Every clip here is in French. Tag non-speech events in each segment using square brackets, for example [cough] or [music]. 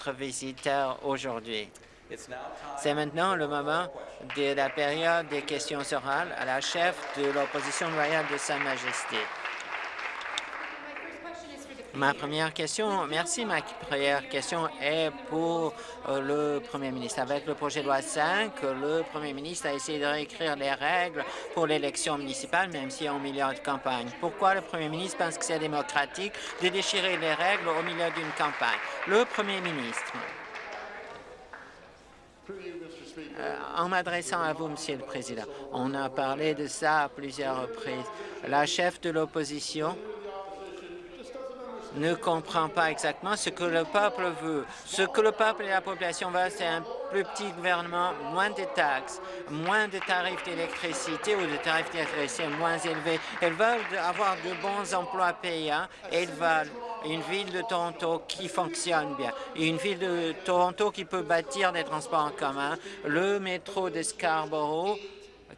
notre visiteur aujourd'hui. C'est maintenant le moment de la période des questions orales à la chef de l'opposition royale de Sa Majesté. Ma première question, merci, ma première question est pour euh, le Premier ministre. Avec le projet de loi 5, le Premier ministre a essayé de réécrire les règles pour l'élection municipale, même si en milieu de campagne. Pourquoi le Premier ministre pense que c'est démocratique de déchirer les règles au milieu d'une campagne? Le Premier ministre. Euh, en m'adressant à vous, Monsieur le Président, on a parlé de ça à plusieurs reprises. La chef de l'opposition ne comprend pas exactement ce que le peuple veut. Ce que le peuple et la population veulent, c'est un plus petit gouvernement, moins de taxes, moins de tarifs d'électricité ou de tarifs d'électricité moins élevés. Ils veulent avoir de bons emplois payants et veulent une ville de Toronto qui fonctionne bien, une ville de Toronto qui peut bâtir des transports en commun, le métro de Scarborough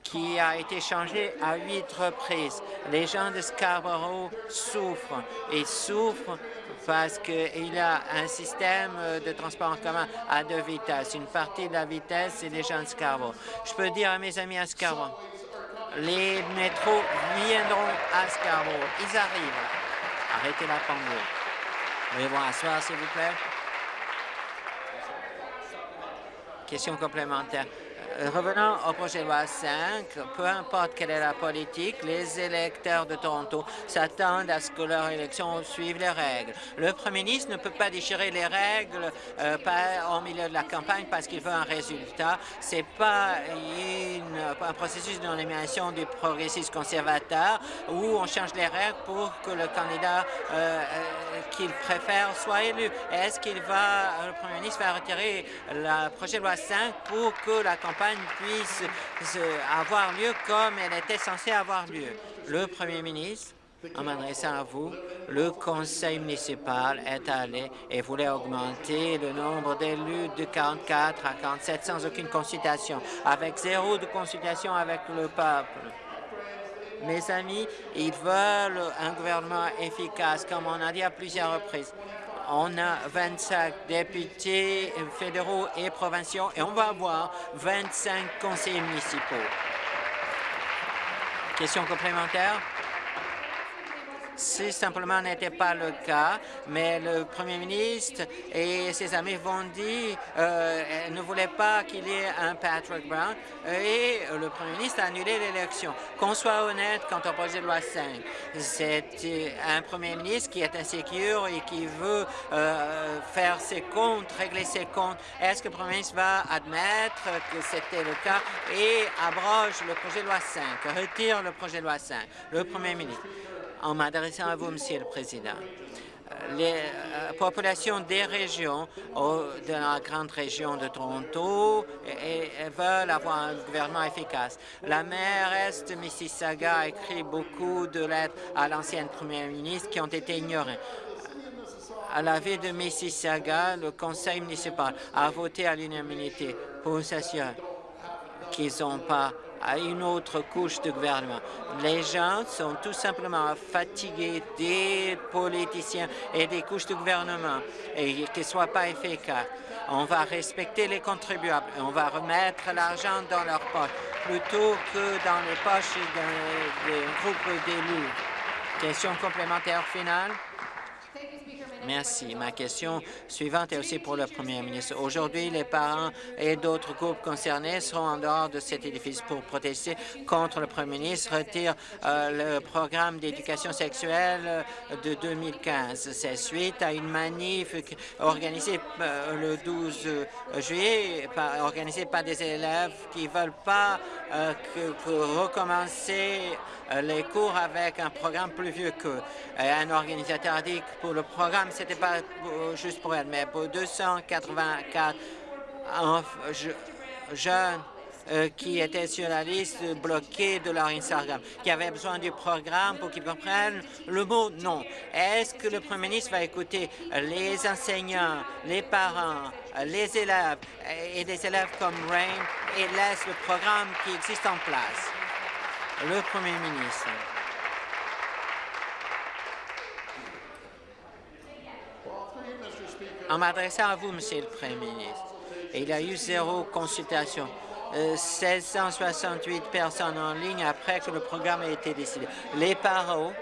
qui a été changé à huit reprises. Les gens de Scarborough souffrent et souffrent parce qu'il y a un système de transport en commun à deux vitesses. Une partie de la vitesse, c'est les gens de Scarborough. Je peux dire à mes amis à Scarborough, les métros viendront à Scarborough. Ils arrivent. Arrêtez la pendule. Veuillez-vous asseoir, s'il vous plaît. Question complémentaire. Euh, revenons au projet de loi 5, peu importe quelle est la politique, les électeurs de Toronto s'attendent à ce que leur élection suive les règles. Le premier ministre ne peut pas déchirer les règles euh, au milieu de la campagne parce qu'il veut un résultat. C'est pas un processus de nomination du progressiste conservateur où on change les règles pour que le candidat euh, qu'il préfère soit élu. Est-ce qu'il va, le premier ministre va retirer le projet de loi 5 pour que la campagne puisse avoir lieu comme elle était censée avoir lieu. Le premier ministre, en m'adressant à vous, le conseil municipal est allé et voulait augmenter le nombre d'élus de 44 à 47 sans aucune consultation, avec zéro de consultation avec le peuple. Mes amis, ils veulent un gouvernement efficace, comme on a dit à plusieurs reprises. On a 25 députés fédéraux et provinciaux et on va avoir 25 conseillers municipaux. Question complémentaire? Si simplement n'était pas le cas, mais le premier ministre et ses amis vont dire euh, ne voulaient pas qu'il y ait un Patrick Brown et le premier ministre a annulé l'élection. Qu'on soit honnête quant au projet de loi 5, c'est un premier ministre qui est insécure et qui veut euh, faire ses comptes, régler ses comptes. Est-ce que le premier ministre va admettre que c'était le cas et abroge le projet de loi 5, retire le projet de loi 5? Le premier ministre? En m'adressant à vous, Monsieur le Président. Les euh, populations des régions, de la grande région de Toronto, veulent avoir un gouvernement efficace. La mairesse de Mississauga a écrit beaucoup de lettres à l'ancienne première ministre qui ont été ignorées. À la ville de Mississauga, le conseil municipal a voté à l'unanimité pour s'assurer qu'ils n'ont pas à une autre couche de gouvernement. Les gens sont tout simplement fatigués des politiciens et des couches de gouvernement et qu'ils ne soient pas efficaces. On va respecter les contribuables et on va remettre l'argent dans leurs poches plutôt que dans les poches des groupes d'élus. Question complémentaire finale. Merci. Ma question suivante est aussi pour le Premier ministre. Aujourd'hui, les parents et d'autres groupes concernés seront en dehors de cet édifice pour protester contre le Premier ministre retire euh, le programme d'éducation sexuelle euh, de 2015. C'est suite à une manif organisée euh, le 12 juillet, organisée par des élèves qui ne veulent pas recommencer les cours avec un programme plus vieux qu'eux. Un organisateur a dit que pour le programme, ce n'était pas juste pour elle, mais pour 284 jeunes euh, qui étaient sur la liste bloquée de leur Instagram, qui avaient besoin du programme pour qu'ils comprennent le mot « non ». Est-ce que le Premier ministre va écouter les enseignants, les parents, les élèves et des élèves comme Rain et laisse le programme qui existe en place? Le Premier ministre. En m'adressant à vous, Monsieur le Premier ministre, il y a eu zéro consultation. 1668 personnes en ligne après que le programme a été décidé. Les parents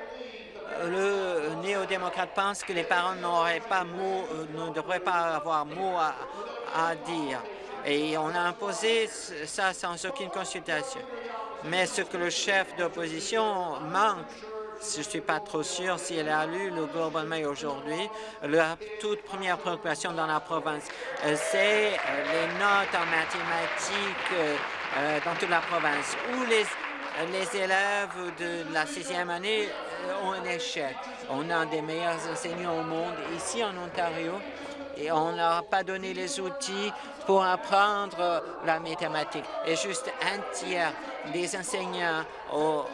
le néo-démocrate pense que les parents n'auraient pas mot, ne devraient pas avoir mot à, à dire. Et on a imposé ça sans aucune consultation. Mais ce que le chef d'opposition manque, je ne suis pas trop sûr si elle a lu le Global Mail aujourd'hui, la toute première préoccupation dans la province, euh, c'est euh, les notes en mathématiques euh, dans toute la province, où les, les élèves de la sixième année ont un échec. On a des meilleurs enseignants au monde ici en Ontario et on n'a pas donné les outils pour apprendre la mathématique. Et juste un tiers des enseignants ont,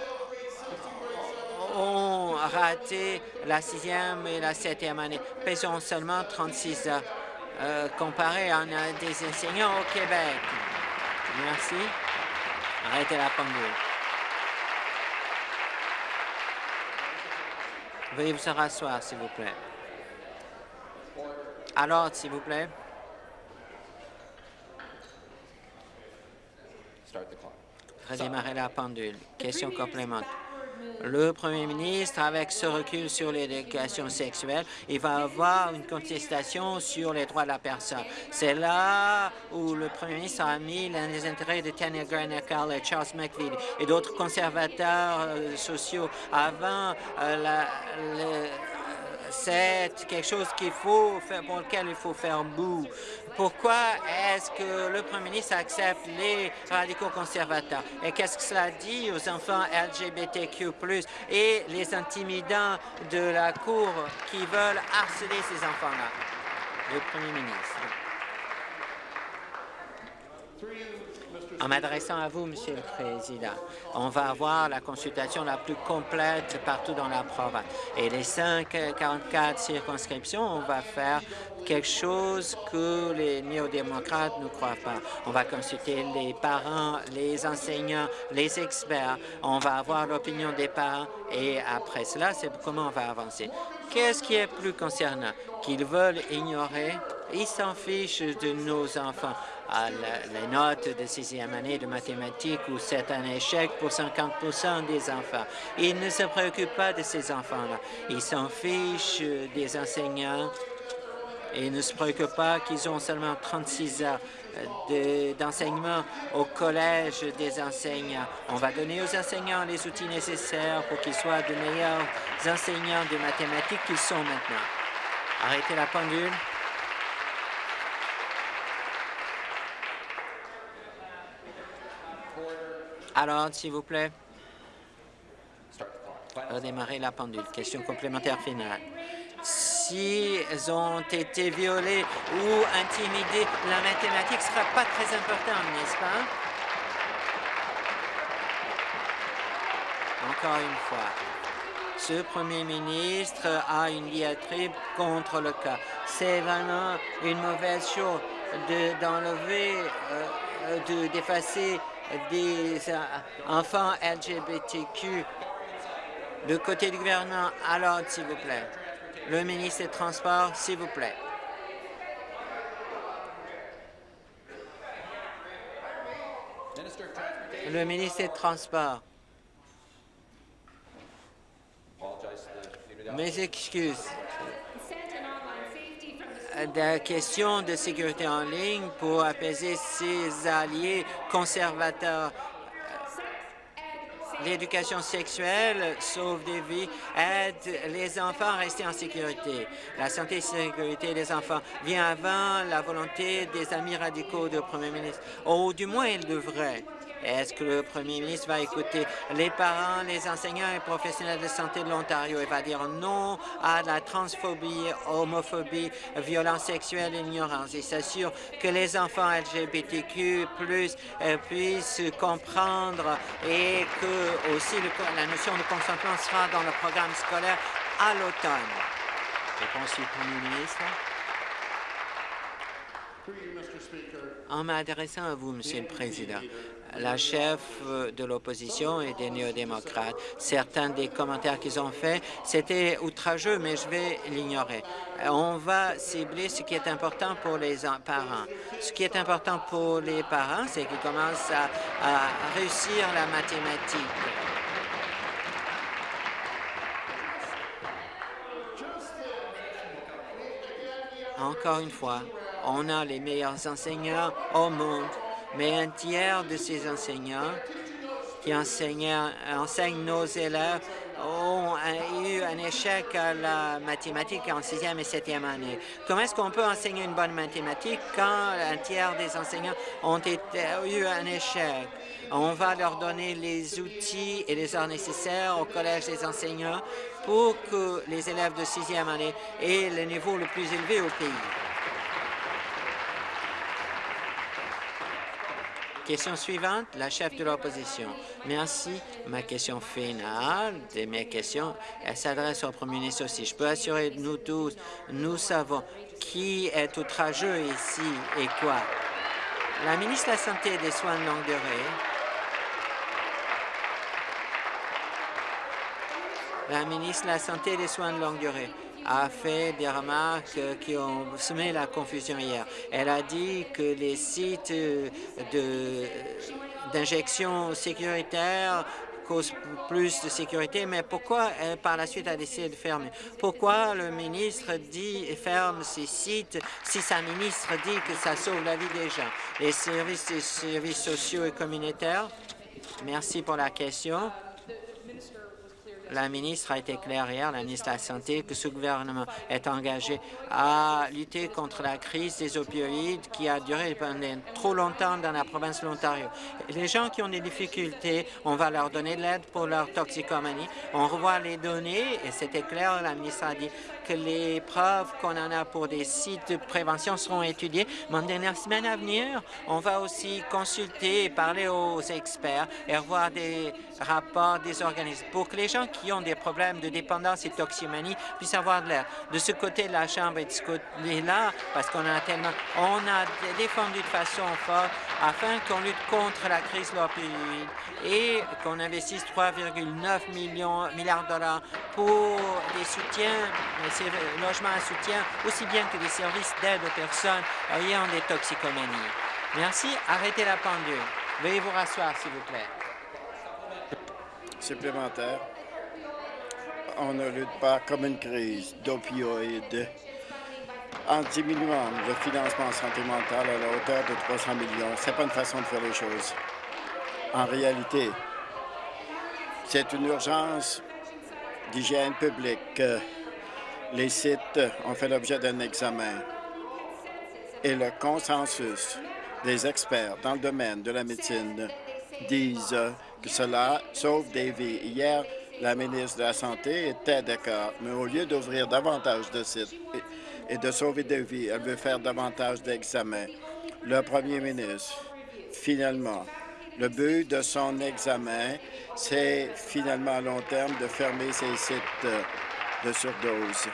raté la sixième et la septième année, faisant seulement 36 heures, euh, comparé à des enseignants au Québec. Merci. Arrêtez la pendule. Veuillez vous rasseoir, s'il vous plaît. Alors, s'il vous plaît. Redémarrer la pendule. Question complémentaire. Le premier ministre, avec ce recul sur l'éducation sexuelle, il va avoir une contestation sur les droits de la personne. C'est là où le premier ministre a mis les intérêts de Tanya Garner et Charles McVeigh et d'autres conservateurs euh, sociaux avant euh, la, c'est quelque chose qu'il faut faire, pour lequel il faut faire bout. Pourquoi est-ce que le Premier ministre accepte les radicaux conservateurs? Et qu'est-ce que cela dit aux enfants LGBTQ+, et les intimidants de la Cour qui veulent harceler ces enfants-là? Le Premier ministre. En m'adressant à vous, Monsieur le Président, on va avoir la consultation la plus complète partout dans la province. Et les 544 circonscriptions, on va faire quelque chose que les néo-démocrates ne croient pas. On va consulter les parents, les enseignants, les experts. On va avoir l'opinion des parents et après cela, c'est comment on va avancer. Qu'est-ce qui est plus concernant? Qu'ils veulent ignorer? Ils s'en fichent de nos enfants à les notes de sixième année de mathématiques où c'est un échec pour 50% des enfants. Ils ne se préoccupent pas de ces enfants-là. Ils s'en fichent des enseignants et ne se préoccupent pas qu'ils ont seulement 36 heures d'enseignement au collège des enseignants. On va donner aux enseignants les outils nécessaires pour qu'ils soient de meilleurs enseignants de mathématiques qu'ils sont maintenant. Arrêtez la pendule. Alors, s'il vous plaît, redémarrer la pendule. Question complémentaire finale. S'ils ont été violés ou intimidés, la mathématique ne sera pas très importante, n'est-ce pas? Encore une fois, ce premier ministre a une diatribe contre le cas. C'est vraiment une mauvaise chose d'enlever, de, d'effacer des euh, enfants LGBTQ de côté du gouvernement. Alors, s'il vous plaît, le ministre des Transports, s'il vous plaît. Le ministre des Transports. Mes excuses la question de sécurité en ligne pour apaiser ses alliés conservateurs. L'éducation sexuelle sauve des vies, aide les enfants à rester en sécurité. La santé et la sécurité des enfants vient avant la volonté des amis radicaux du Premier ministre. Ou du moins, il devrait. Est-ce que le premier ministre va écouter les parents, les enseignants et professionnels de santé de l'Ontario et va dire non à la transphobie, homophobie, violence sexuelle et ignorance et s'assure que les enfants LGBTQ euh, puissent comprendre et que aussi la notion de consentement sera dans le programme scolaire à l'automne. Réponse du premier ministre. En m'adressant à vous, Monsieur le Président, la chef de l'opposition et des néo-démocrates, certains des commentaires qu'ils ont faits, c'était outrageux, mais je vais l'ignorer. On va cibler ce qui est important pour les parents. Ce qui est important pour les parents, c'est qu'ils commencent à, à réussir la mathématique. Encore une fois, on a les meilleurs enseignants au monde, mais un tiers de ces enseignants qui enseignent, nos élèves ont eu un échec à la mathématique en sixième et septième année. Comment est-ce qu'on peut enseigner une bonne mathématique quand un tiers des enseignants ont eu un échec? On va leur donner les outils et les heures nécessaires au Collège des enseignants pour que les élèves de sixième année aient le niveau le plus élevé au pays. Question suivante, la chef de l'opposition. Merci. Ma question finale de mes questions, s'adresse au premier ministre aussi. Je peux assurer nous tous, nous savons qui est outrageux ici et quoi. La ministre de la Santé et des Soins de longue durée la ministre de la Santé et des Soins de longue durée a fait des remarques qui ont semé la confusion hier. Elle a dit que les sites d'injection sécuritaire causent plus de sécurité, mais pourquoi elle, par la suite, a décidé de fermer? Pourquoi le ministre dit ferme ces sites si sa ministre dit que ça sauve la vie des gens? Les services, les services sociaux et communautaires, merci pour la question. La ministre a été claire hier, la ministre de la Santé, que ce gouvernement est engagé à lutter contre la crise des opioïdes qui a duré pendant trop longtemps dans la province de l'Ontario. Les gens qui ont des difficultés, on va leur donner de l'aide pour leur toxicomanie. On revoit les données et c'était clair, la ministre a dit que les preuves qu'on en a pour des sites de prévention seront étudiées. Mais dans les semaines à venir, on va aussi consulter et parler aux experts et revoir des rapports des organismes pour que les gens qui ont des problèmes de dépendance et de toxicomanie puissent avoir de l'air. De ce côté, la Chambre est là parce qu'on a tellement... On a défendu de façon forte afin qu'on lutte contre la crise de l'opioïde et qu'on investisse 3,9 milliards de dollars pour des soutiens, logements à soutien, aussi bien que des services d'aide aux personnes ayant des toxicomanies. Merci. Arrêtez la pendule. Veuillez vous rasseoir, s'il vous plaît. Supplémentaire. On ne lutte pas comme une crise d'opioïdes en diminuant le financement santé mentale à la hauteur de 300 millions. Ce n'est pas une façon de faire les choses. En réalité, c'est une urgence d'hygiène publique. Les sites ont fait l'objet d'un examen et le consensus des experts dans le domaine de la médecine disent que cela sauve des vies. Hier, la ministre de la Santé était d'accord, mais au lieu d'ouvrir davantage de sites et de sauver des vies, elle veut faire davantage d'examens. Le premier ministre, finalement, le but de son examen, c'est finalement à long terme de fermer ces sites de surdose.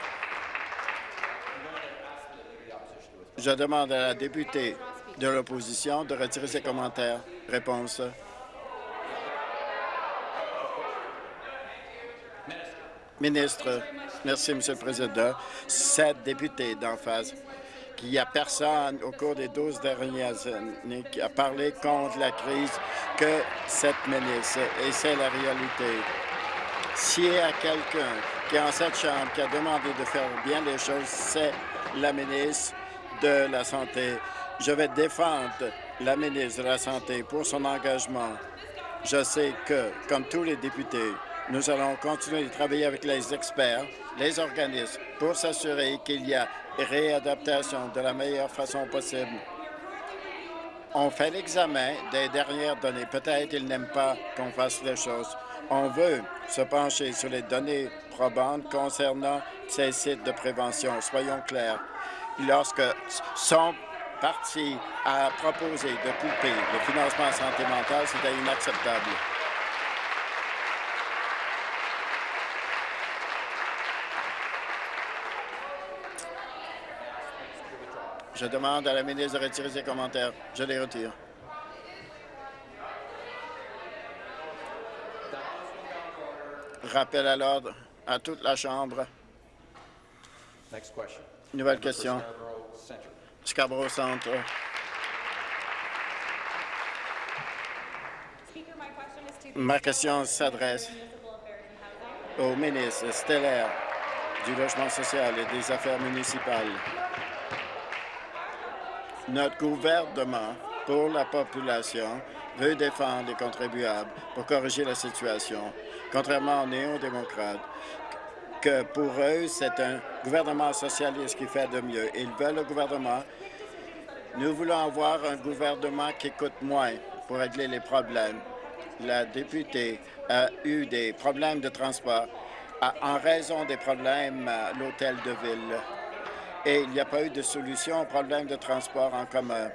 Je demande à la députée de l'opposition de retirer ses commentaires. Réponse. Ministre, merci, Monsieur le Président. Sept députés d'en face qu'il n'y a personne au cours des 12 dernières années qui a parlé contre la crise que cette ministre, et c'est la réalité. S'il y a quelqu'un qui est en cette Chambre qui a demandé de faire bien les choses, c'est la ministre de la Santé. Je vais défendre la ministre de la Santé pour son engagement. Je sais que, comme tous les députés, nous allons continuer de travailler avec les experts, les organismes, pour s'assurer qu'il y a réadaptation de la meilleure façon possible. On fait l'examen des dernières données. Peut-être qu'ils n'aiment pas qu'on fasse les choses. On veut se pencher sur les données probantes concernant ces sites de prévention. Soyons clairs. Lorsque son parti a proposé de couper le financement santé mentale, c'était inacceptable. Je demande à la ministre de retirer ses commentaires. Je les retire. Rappel à l'ordre à toute la Chambre. Nouvelle question. Scarborough Centre. Ma question s'adresse au ministre stellaire du Logement social et des Affaires municipales. Notre gouvernement, pour la population, veut défendre les contribuables pour corriger la situation, contrairement aux néo-démocrates, que pour eux, c'est un gouvernement socialiste qui fait de mieux. Ils veulent le gouvernement. Nous voulons avoir un gouvernement qui coûte moins pour régler les problèmes. La députée a eu des problèmes de transport en raison des problèmes à l'hôtel de ville. Et il n'y a pas eu de solution aux problèmes de transport en commun.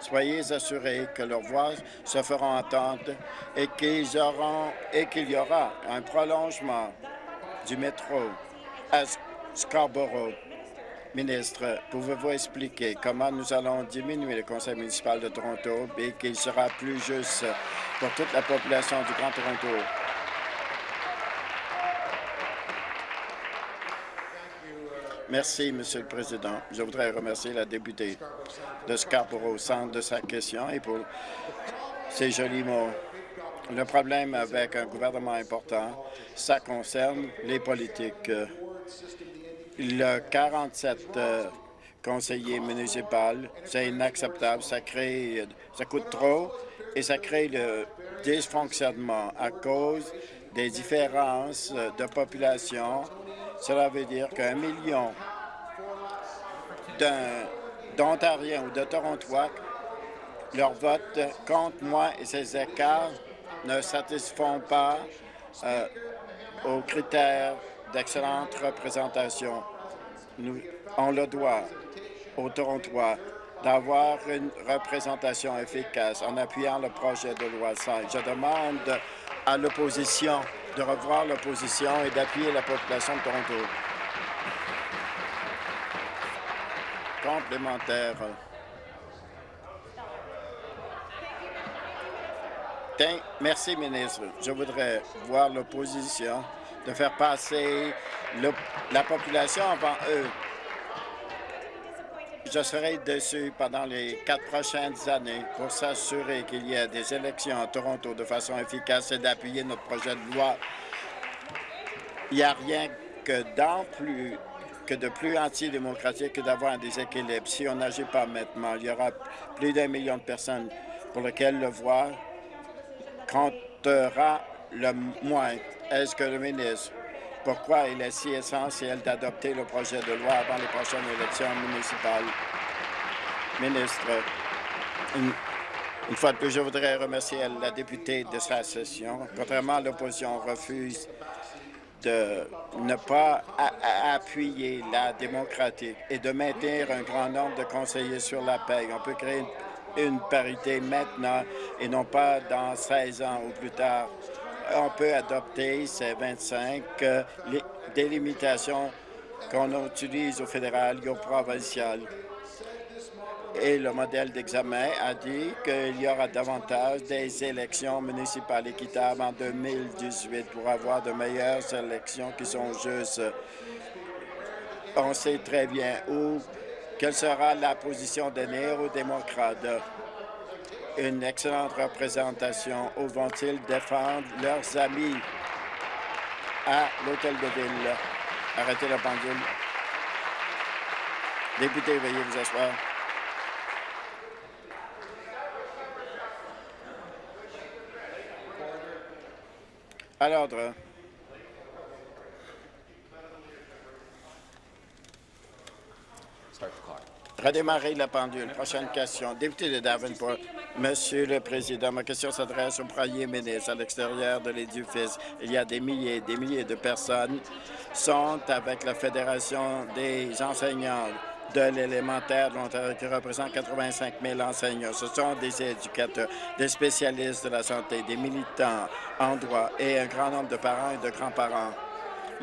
Soyez assurés que leurs voix se feront entendre et qu'il y aura un prolongement du métro à Scarborough. Ministre, pouvez-vous expliquer comment nous allons diminuer le conseil municipal de Toronto et qu'il sera plus juste pour toute la population du Grand Toronto? Merci, Monsieur le Président. Je voudrais remercier la députée de Scarborough centre de sa question et pour ses jolis mots. Le problème avec un gouvernement important, ça concerne les politiques. Le 47 euh, conseillers municipaux, c'est inacceptable. Ça crée, ça coûte trop et ça crée le dysfonctionnement à cause des différences de population cela veut dire qu'un million d'Ontariens ou de Torontois, leur vote contre moi et ces écarts ne satisfont pas euh, aux critères d'excellente représentation. Nous, on le doit aux Torontois d'avoir une représentation efficace en appuyant le projet de loi 5. Je demande à l'opposition de revoir l'opposition et d'appuyer la population de Toronto. Complémentaire. Merci, ministre. Je voudrais voir l'opposition de faire passer la population avant eux. Je serai dessus pendant les quatre prochaines années pour s'assurer qu'il y ait des élections à Toronto de façon efficace et d'appuyer notre projet de loi. Il n'y a rien que, plus, que de plus antidémocratique que d'avoir un déséquilibre. Si on n'agit pas maintenant, il y aura plus d'un million de personnes pour lesquelles le voix comptera le moins. Est-ce que le ministre pourquoi il est si essentiel d'adopter le projet de loi avant les prochaines élections municipales. Ministre, une, fois de plus, je voudrais remercier la députée de sa session. Contrairement à l'opposition, refuse de ne pas appuyer la démocratie et de maintenir un grand nombre de conseillers sur la paix. On peut créer une parité maintenant et non pas dans 16 ans ou plus tard on peut adopter ces 25 euh, délimitations qu'on utilise au fédéral et au provincial. Et le modèle d'examen a dit qu'il y aura davantage des élections municipales équitables en 2018 pour avoir de meilleures élections qui sont justes. On sait très bien où, quelle sera la position des néo-démocrates une excellente représentation. Où vont-ils défendre leurs amis à l'hôtel de ville? Arrêtez la pendule. Député, veuillez vous asseoir. À l'ordre. Redémarrer la pendule. Prochaine question. Député de Davenport. Monsieur le Président, ma question s'adresse au premier ministre. À l'extérieur de l'édifice, il y a des milliers et des milliers de personnes sont avec la Fédération des enseignants de l'élémentaire de l'Ontario qui représente 85 000 enseignants. Ce sont des éducateurs, des spécialistes de la santé, des militants en droit et un grand nombre de parents et de grands-parents.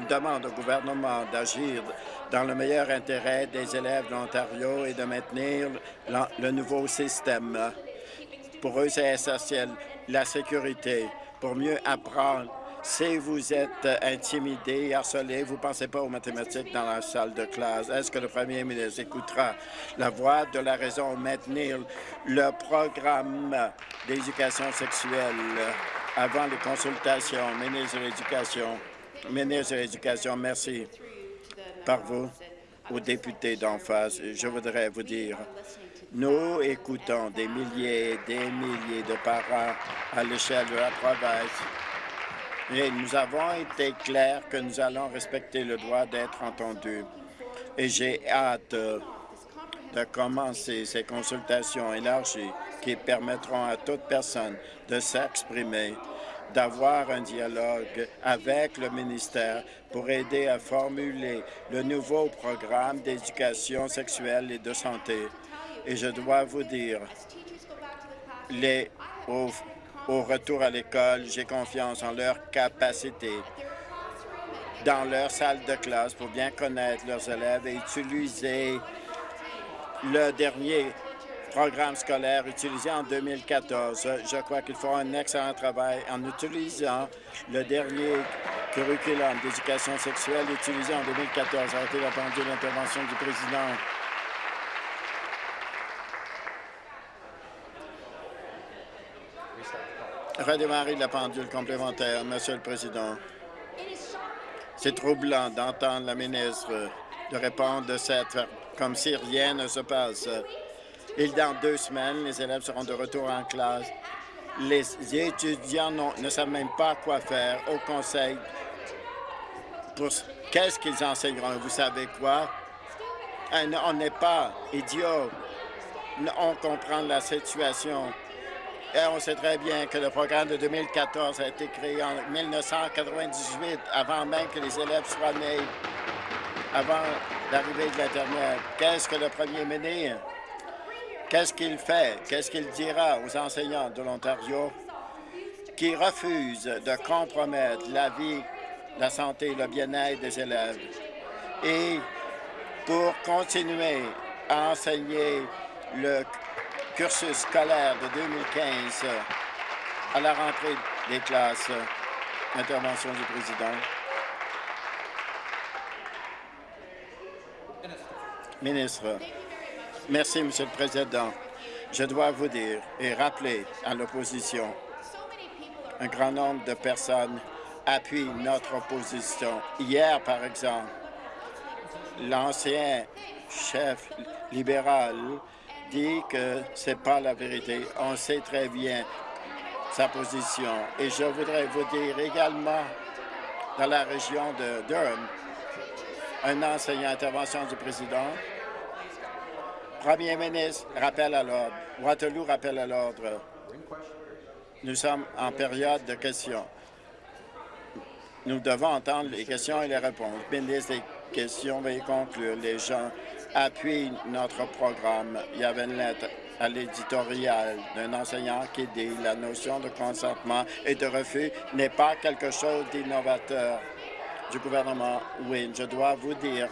Demande au gouvernement d'agir dans le meilleur intérêt des élèves de l'Ontario et de maintenir le nouveau système. Pour eux, c'est essentiel la sécurité pour mieux apprendre. Si vous êtes intimidé, harcelé, vous ne pensez pas aux mathématiques dans la salle de classe. Est-ce que le premier ministre écoutera la voix de la raison maintenir le programme d'éducation sexuelle avant les consultations? Ministre de l'Éducation? Ministre de l'Éducation, merci par vous aux députés d'en face. Je voudrais vous dire, nous écoutons des milliers et des milliers de parents à l'échelle de la province et nous avons été clairs que nous allons respecter le droit d'être entendus. Et j'ai hâte de commencer ces consultations élargies qui permettront à toute personne de s'exprimer d'avoir un dialogue avec le ministère pour aider à formuler le nouveau programme d'éducation sexuelle et de santé. Et je dois vous dire, les, au, au retour à l'école, j'ai confiance en leur capacité dans leur salle de classe pour bien connaître leurs élèves et utiliser le dernier programme scolaire utilisé en 2014. Je crois qu'ils font un excellent travail en utilisant le dernier curriculum d'éducation sexuelle utilisé en 2014. Arrêtez la pendule l'intervention du président. Redémarrer la pendule complémentaire, Monsieur le Président. C'est troublant d'entendre la ministre de répondre de cette comme si rien ne se passe. Et dans deux semaines, les élèves seront de retour en classe. Les étudiants ne savent même pas quoi faire au conseil. Qu'est-ce qu'ils enseigneront? Vous savez quoi? On n'est pas idiots. On comprend la situation. Et on sait très bien que le programme de 2014 a été créé en 1998, avant même que les élèves soient nés, avant l'arrivée de l'Internet. Qu'est-ce que le premier ministre Qu'est-ce qu'il fait? Qu'est-ce qu'il dira aux enseignants de l'Ontario qui refusent de compromettre la vie, la santé et le bien-être des élèves? Et pour continuer à enseigner le cursus scolaire de 2015 à la rentrée des classes. Intervention du président. Ministre. Merci, Monsieur le Président. Je dois vous dire et rappeler à l'opposition, un grand nombre de personnes appuient notre opposition. Hier, par exemple, l'ancien chef libéral dit que ce n'est pas la vérité. On sait très bien sa position. Et je voudrais vous dire également, dans la région de Durham, un enseignant intervention du président, Premier ministre, rappel à l'ordre. Waterloo, rappel à l'ordre. Nous sommes en période de questions. Nous devons entendre les questions et les réponses. Ministre des questions, veuillez conclure. Les gens appuient notre programme. Il y avait une lettre à l'éditorial d'un enseignant qui dit la notion de consentement et de refus n'est pas quelque chose d'innovateur du gouvernement Oui, Je dois vous dire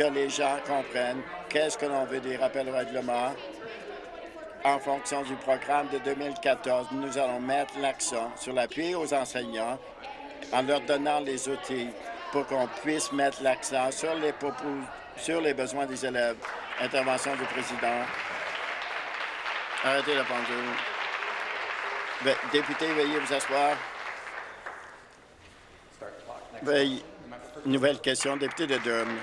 que les gens comprennent qu'est-ce que l'on veut des rappels au règlement. En fonction du programme de 2014, nous allons mettre l'accent sur l'appui aux enseignants en leur donnant les outils pour qu'on puisse mettre l'accent sur les besoins des élèves. Intervention du président. Arrêtez la pendule. Député, veuillez vous asseoir. Veuillez. Nouvelle question, député de Durham.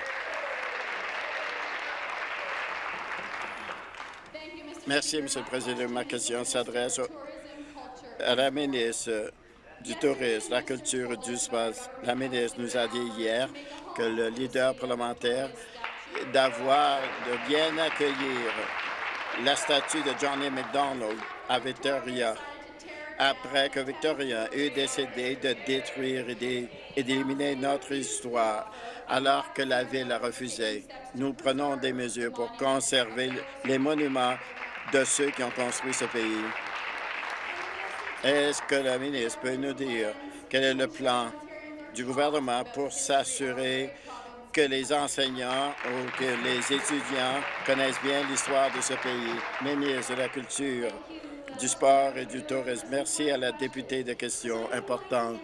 Merci, Monsieur le Président. Ma question s'adresse à la ministre du Tourisme, la Culture et du Espace. La ministre nous a dit hier que le leader parlementaire d'avoir de bien accueillir la statue de Johnny McDonald à Victoria après que Victoria eut décidé de détruire et d'éliminer notre histoire alors que la Ville a refusé. Nous prenons des mesures pour conserver les monuments de ceux qui ont construit ce pays. Est-ce que la ministre peut nous dire quel est le plan du gouvernement pour s'assurer que les enseignants ou que les étudiants connaissent bien l'histoire de ce pays? Ministre de la Culture, du Sport et du Tourisme, merci à la députée de questions importantes.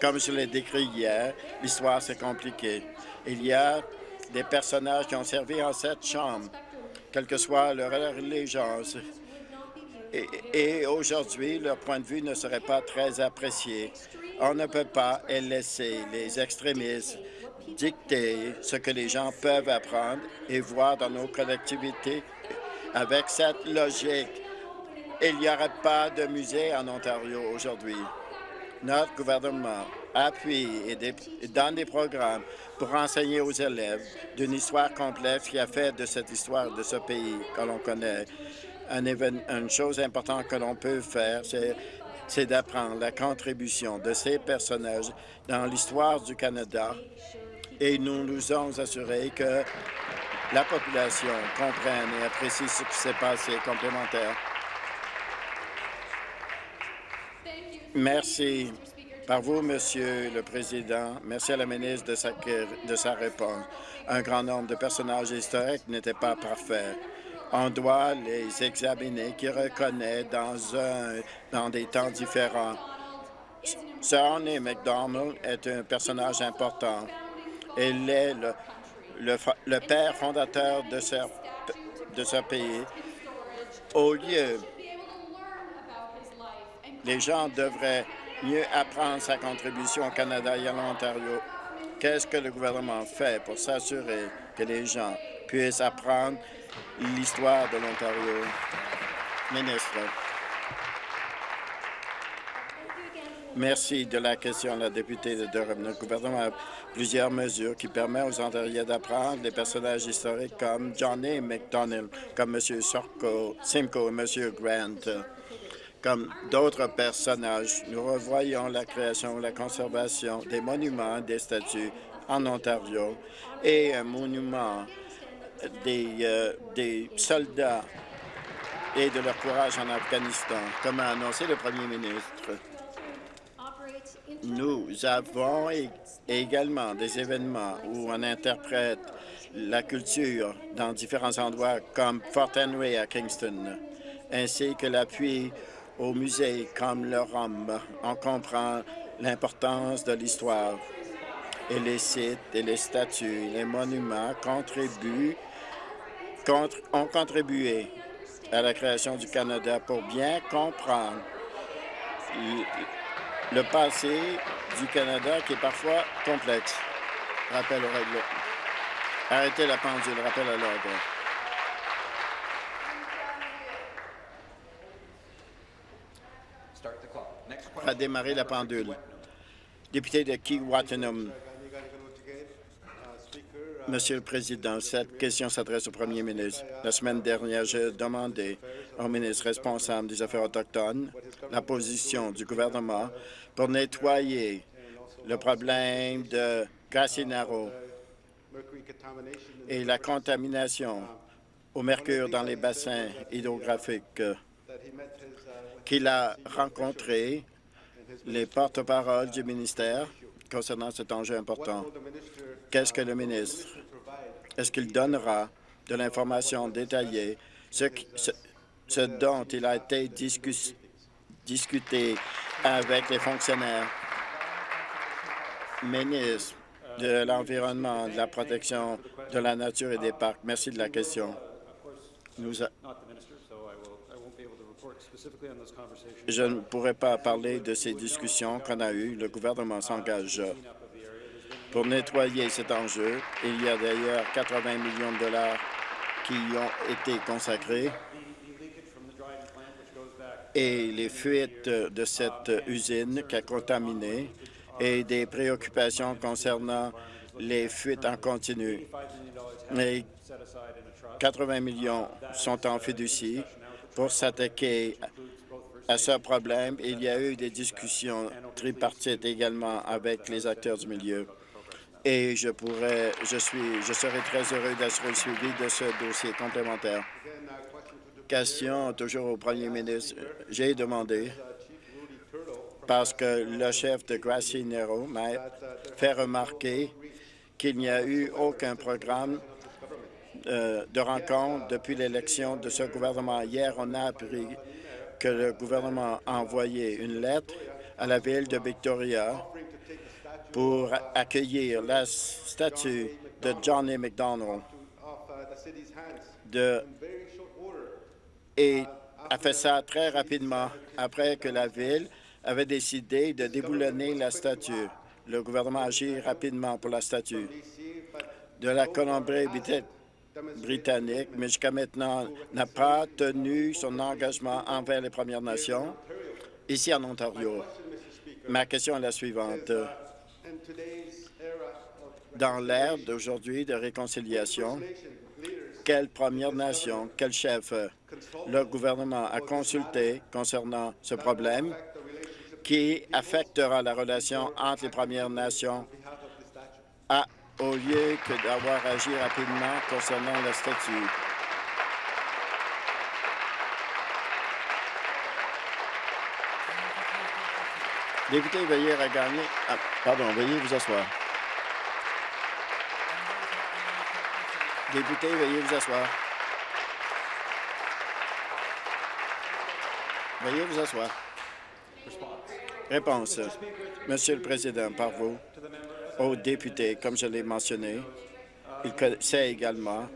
Comme je l'ai décrit hier, l'histoire, c'est compliqué. Il y a des personnages qui ont servi en cette chambre, quelle que soit leur allégeance. Et, et aujourd'hui, leur point de vue ne serait pas très apprécié. On ne peut pas laisser les extrémistes dicter ce que les gens peuvent apprendre et voir dans nos collectivités. Avec cette logique, il n'y aurait pas de musée en Ontario aujourd'hui. Notre gouvernement appuie et, donne des programmes pour enseigner aux élèves d'une histoire complexe qui a fait de cette histoire de ce pays que l'on connaît. Un une chose importante que l'on peut faire, c'est d'apprendre la contribution de ces personnages dans l'histoire du Canada et nous nous sommes assurés que la population comprenne et apprécie ce qui s'est passé complémentaire. Merci par vous, Monsieur le Président. Merci à la ministre de sa, réponse. Un grand nombre de personnages historiques n'étaient pas parfaits. On doit les examiner, qui reconnaissent dans, un, dans des temps différents. Sir McDonald est un personnage important. Il est le, père fondateur de ce pays. Au lieu, les gens devraient mieux apprendre sa contribution au Canada et à l'Ontario. Qu'est-ce que le gouvernement fait pour s'assurer que les gens puissent apprendre l'histoire de l'Ontario? Ministre. Merci de la question, la députée de Durham. Le gouvernement a plusieurs mesures qui permettent aux Ontariens d'apprendre des personnages historiques comme John A. MacDonald, comme M. Simcoe et M. Grant. Comme d'autres personnages, nous revoyons la création, la conservation des monuments, des statues en Ontario et un monument des, euh, des soldats et de leur courage en Afghanistan, comme a annoncé le premier ministre. Nous avons également des événements où on interprète la culture dans différents endroits comme Fort Henry à Kingston, ainsi que l'appui aux musées comme le ROM. On comprend l'importance de l'histoire et les sites et les statues, les monuments contribuent, ont contribué à la création du Canada pour bien comprendre le passé du Canada qui est parfois complexe. Rappel au règlement. Arrêtez la pendule, rappel à l'ordre. À démarrer la pendule. Député de Key-Wattenham. Monsieur le Président, cette question s'adresse au Premier ministre. La semaine dernière, j'ai demandé au ministre responsable des Affaires autochtones la position du gouvernement pour nettoyer le problème de Cassinaro et la contamination au mercure dans les bassins hydrographiques qu'il a rencontré les porte-paroles du ministère concernant cet enjeu important. Qu'est-ce que le ministre, est-ce qu'il donnera de l'information détaillée, ce, ce, dont il a été discuté avec les fonctionnaires, ministre de l'Environnement, de la protection de la nature et des parcs. Merci de la question. Je ne pourrais pas parler de ces discussions qu'on a eues. Le gouvernement s'engage pour nettoyer cet enjeu. Il y a d'ailleurs 80 millions de dollars qui ont été consacrés et les fuites de cette usine qui a contaminé et des préoccupations concernant les fuites en continu. Mais 80 millions sont en fiducie pour s'attaquer à ce problème. Il y a eu des discussions tripartites également avec les acteurs du milieu. Et je pourrais, je serai très heureux d'assurer le suivi de ce dossier complémentaire. Question toujours au premier ministre. J'ai demandé parce que le chef de Gracie Nero m'a fait remarquer qu'il n'y a eu aucun programme euh, de rencontre depuis l'élection de ce gouvernement. Hier, on a appris que le gouvernement a envoyé une lettre à la ville de Victoria pour accueillir la statue de Johnny McDonald de, et a fait ça très rapidement après que la ville avait décidé de déboulonner la statue. Le gouvernement agit rapidement pour la statue de la Colombie-Britannique, mais jusqu'à maintenant n'a pas tenu son engagement envers les Premières Nations ici en Ontario. Ma question est la suivante. Dans l'ère d'aujourd'hui de réconciliation, quelle Première Nation, quel chef le gouvernement a consulté concernant ce problème qui affectera la relation entre les Premières Nations à, au lieu que d'avoir agi rapidement concernant le statut. Député, veuillez regagner. Ah, pardon, veuillez vous asseoir. Député, veuillez vous asseoir. Veuillez vous asseoir. Réponse. Monsieur le Président, par vous, aux députés, comme je l'ai mentionné, il sait également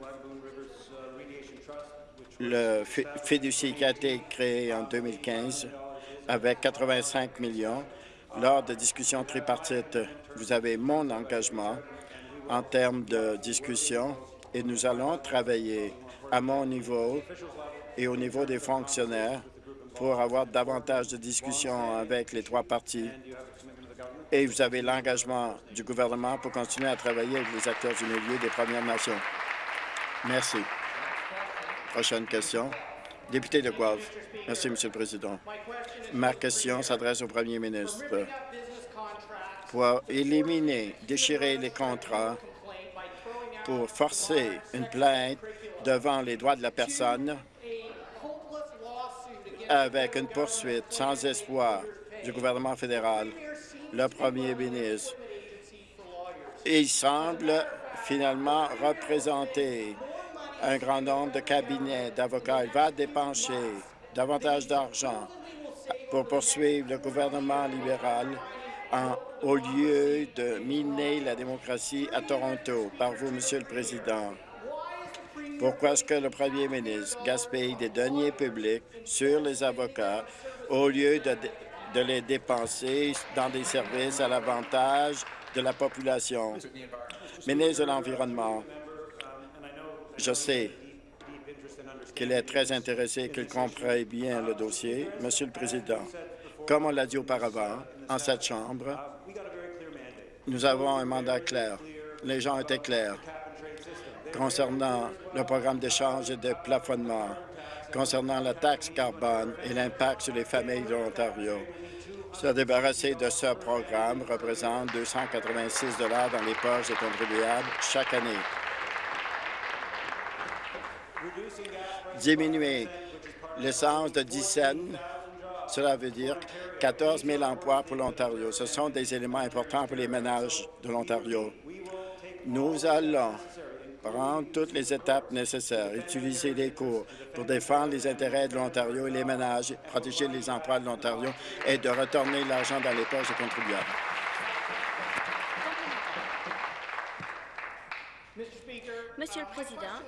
le fiducie qui a été créé en 2015 avec 85 millions. Lors de discussions tripartites, vous avez mon engagement en termes de discussion et nous allons travailler à mon niveau et au niveau des fonctionnaires pour avoir davantage de discussions avec les trois partis. Et vous avez l'engagement du gouvernement pour continuer à travailler avec les acteurs du milieu des Premières Nations. Merci. Prochaine question. Député de Guelph. Merci, Monsieur le Président. Ma question s'adresse au Premier ministre. Pour éliminer, déchirer les contrats, pour forcer une plainte devant les droits de la personne, avec une poursuite sans espoir du gouvernement fédéral, le premier ministre. Il semble finalement représenter un grand nombre de cabinets d'avocats. Il va dépenser davantage d'argent pour poursuivre le gouvernement libéral au lieu de miner la démocratie à Toronto. Par vous, Monsieur le Président. Pourquoi est-ce que le premier ministre gaspille des deniers publics sur les avocats au lieu de, de les dépenser dans des services à l'avantage de la population? Ministre de l'Environnement, je sais qu'il est très intéressé, qu'il comprenne bien le dossier. Monsieur le Président, comme on l'a dit auparavant, en cette Chambre, nous avons un mandat clair. Les gens étaient clairs concernant le programme d'échange et de plafonnement, concernant la taxe carbone et l'impact sur les familles de l'Ontario. Se débarrasser de ce programme représente 286 dans les poches des contribuables chaque année. Diminuer l'essence de 10 cents, cela veut dire 14 000 emplois pour l'Ontario. Ce sont des éléments importants pour les ménages de l'Ontario. Nous allons prendre toutes les étapes nécessaires, utiliser les cours pour défendre les intérêts de l'Ontario et les ménages, protéger les emplois de l'Ontario et de retourner l'argent dans les poches des contribuables. Monsieur le Président,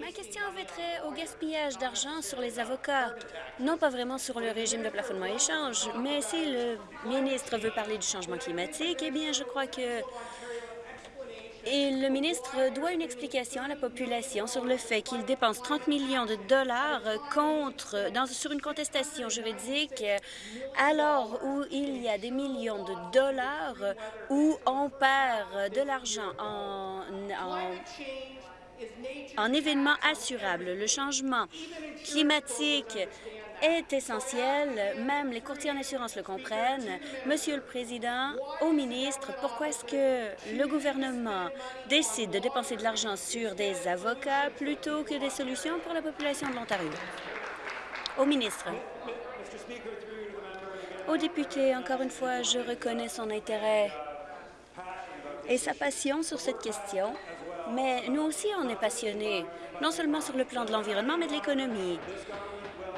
ma question avait au gaspillage d'argent sur les avocats, non pas vraiment sur le régime de plafonnement échange, mais si le ministre veut parler du changement climatique, eh bien, je crois que et le ministre doit une explication à la population sur le fait qu'il dépense 30 millions de dollars contre, sur une contestation juridique alors où il y a des millions de dollars où on perd de l'argent en, en en événements assurables. Le changement climatique est essentiel. Même les courtiers en assurance le comprennent. Monsieur le Président, au ministre, pourquoi est-ce que le gouvernement décide de dépenser de l'argent sur des avocats plutôt que des solutions pour la population de l'Ontario? Au ministre. Au député, encore une fois, je reconnais son intérêt et sa passion sur cette question, mais nous aussi, on est passionnés, non seulement sur le plan de l'environnement, mais de l'économie.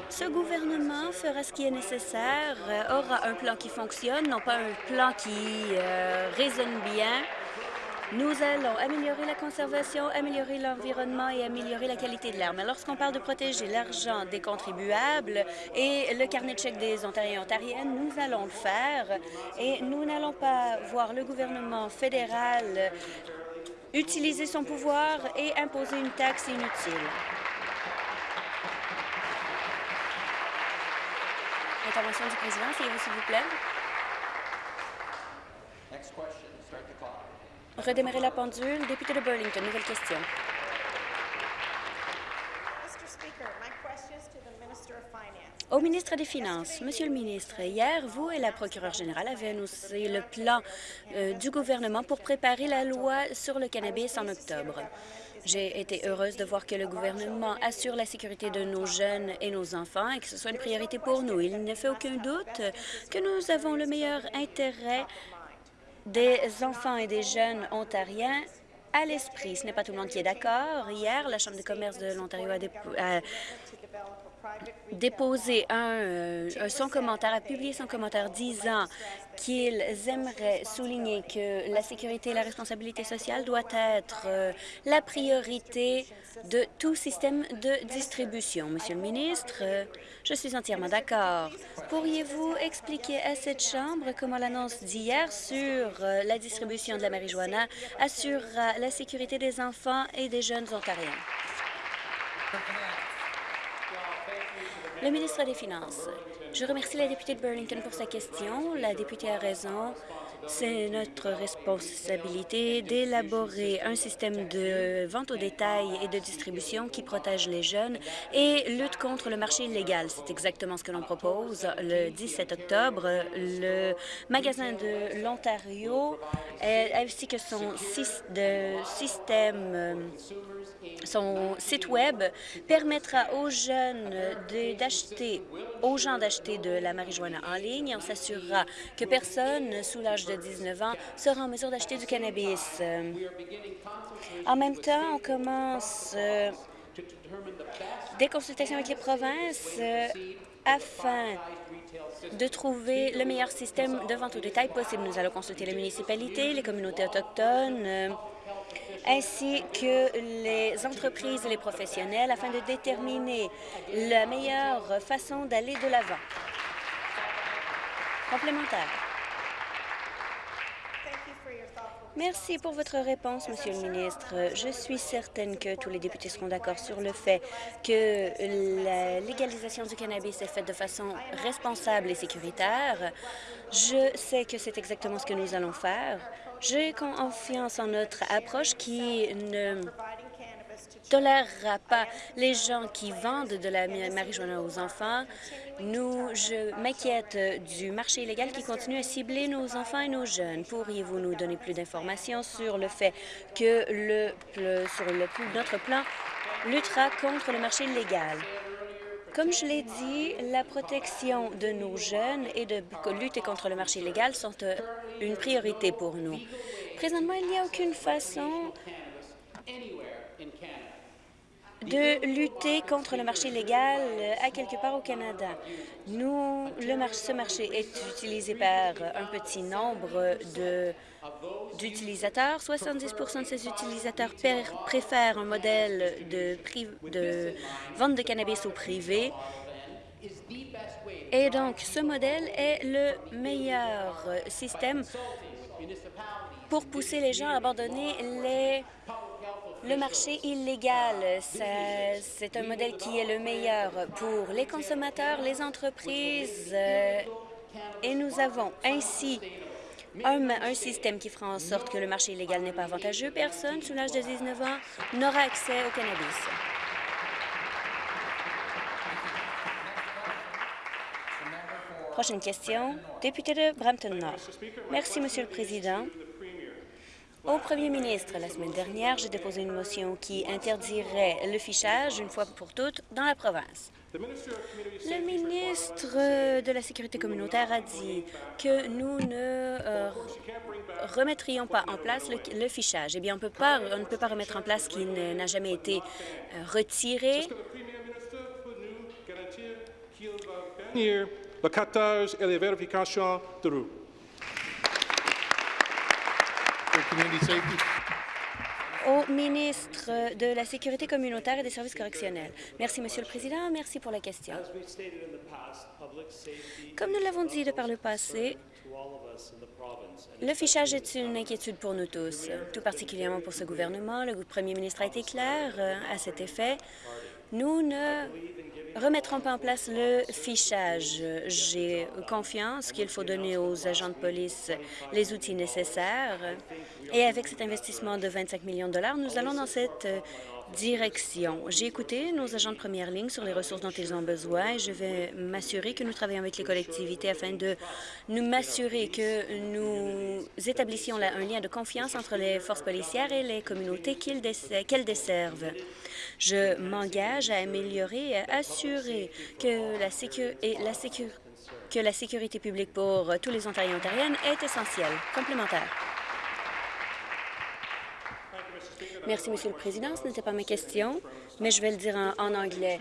Ce gouvernement fera ce qui est nécessaire, euh, aura un plan qui fonctionne, non pas un plan qui euh, résonne bien. Nous allons améliorer la conservation, améliorer l'environnement et améliorer la qualité de l'air. Mais lorsqu'on parle de protéger l'argent des contribuables et le carnet de chèques des Ontariens et Ontariennes, nous allons le faire et nous n'allons pas voir le gouvernement fédéral utiliser son pouvoir et imposer une taxe inutile. Intervention du président, s'il vous plaît? Redémarrer la pendule. Député de Burlington, nouvelle question. Au ministre des Finances, Monsieur le ministre, hier, vous et la procureure générale avez annoncé le plan euh, du gouvernement pour préparer la loi sur le cannabis en octobre. J'ai été heureuse de voir que le gouvernement assure la sécurité de nos jeunes et nos enfants et que ce soit une priorité pour nous. Il ne fait aucun doute que nous avons le meilleur intérêt des enfants et des jeunes ontariens à l'esprit. Ce n'est pas tout le monde qui est d'accord. Hier, la Chambre de commerce de l'Ontario a, déposé un, un, son commentaire, a publié son commentaire disant qu'ils aimeraient souligner que la sécurité et la responsabilité sociale doit être euh, la priorité de tout système de distribution. Monsieur le ministre, euh, je suis entièrement d'accord. Pourriez-vous expliquer à cette Chambre comment l'annonce d'hier sur euh, la distribution de la marijuana assurera la sécurité des enfants et des jeunes ontariens? Le ministre des Finances. Je remercie la députée de Burlington pour sa question. La députée a raison. C'est notre responsabilité d'élaborer un système de vente au détail et de distribution qui protège les jeunes et lutte contre le marché illégal. C'est exactement ce que l'on propose. Le 17 octobre, le magasin de l'Ontario ainsi que son système son site Web permettra aux jeunes d'acheter, aux gens d'acheter de la marijuana en ligne. On s'assurera que personne sous l'âge de 19 ans sera en mesure d'acheter du cannabis. En même temps, on commence euh, des consultations avec les provinces euh, afin de trouver le meilleur système de vente au détail possible. Nous allons consulter les municipalités, les communautés autochtones, euh, ainsi que les entreprises et les professionnels afin de déterminer la meilleure façon d'aller de l'avant. Complémentaire. Merci pour votre réponse, Monsieur le ministre. Je suis certaine que tous les députés seront d'accord sur le fait que la légalisation du cannabis est faite de façon responsable et sécuritaire. Je sais que c'est exactement ce que nous allons faire. J'ai confiance en notre approche qui ne tolérera pas les gens qui vendent de la marijuana aux enfants. Nous, je m'inquiète du marché illégal qui continue à cibler nos enfants et nos jeunes. Pourriez-vous nous donner plus d'informations sur le fait que sur le, notre plan luttera contre le marché illégal? Comme je l'ai dit, la protection de nos jeunes et de lutter contre le marché illégal sont euh, une priorité pour nous. Présentement, il n'y a aucune façon de lutter contre le marché illégal euh, à quelque part au Canada. Nous, ce marché est utilisé par un petit nombre d'utilisateurs. 70% de ces utilisateurs préfèrent un modèle de vente de cannabis au privé. Et donc, ce modèle est le meilleur système pour pousser les gens à abandonner les le marché illégal, c'est un modèle qui est le meilleur pour les consommateurs, les entreprises, euh, et nous avons ainsi un, système qui fera en sorte que le marché illégal n'est pas avantageux. Personne sous l'âge de 19 ans n'aura accès au cannabis. Prochaine question, député de Brampton Nord. Merci, Monsieur le Président. Au premier ministre, la semaine dernière, j'ai déposé une motion qui interdirait le fichage une fois pour toutes dans la province. Le ministre de la Sécurité communautaire a dit que nous ne euh, remettrions pas en place le, fichage. Eh bien, on, peut pas, ne peut pas remettre en place ce qui n'a jamais été euh, retiré. Le cartage et les vérifications de au ministre de la Sécurité communautaire et des services correctionnels. Merci, Monsieur le Président. Merci pour la question. Comme nous l'avons dit de par le passé, le fichage est une inquiétude pour nous tous, tout particulièrement pour ce gouvernement. Le premier ministre a été clair euh, à cet effet. Nous ne remettront pas en place le fichage. J'ai confiance qu'il faut donner aux agents de police les outils nécessaires. Et avec cet investissement de 25 millions de dollars, nous allons dans cette euh, direction. J'ai écouté nos agents de première ligne sur les ressources dont ils ont besoin et je vais m'assurer que nous travaillons avec les collectivités afin de nous m'assurer que nous établissions un lien de confiance entre les forces policières et les communautés qu'elles desservent. Je m'engage à améliorer et à assurer que la, que la sécurité publique pour tous les Ontariens et Ontariennes est essentielle, complémentaire. Merci, Monsieur le Président. Ce n'était pas ma question, mais je vais le dire en, anglais.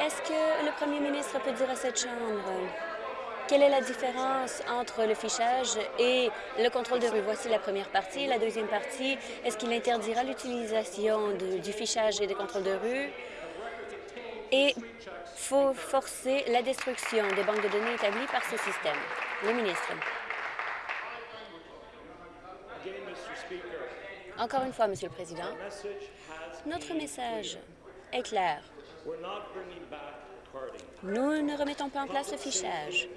Est-ce que le premier ministre peut dire à cette Chambre quelle est la différence entre le fichage et le contrôle de rue? Voici la première partie. La deuxième partie, est-ce qu'il interdira l'utilisation du fichage et des contrôles de rue? Et faut forcer la destruction des banques de données établies par ce système. Le ministre. Encore une fois, Monsieur le Président, notre message est clair. Nous ne remettons pas en place le fichage.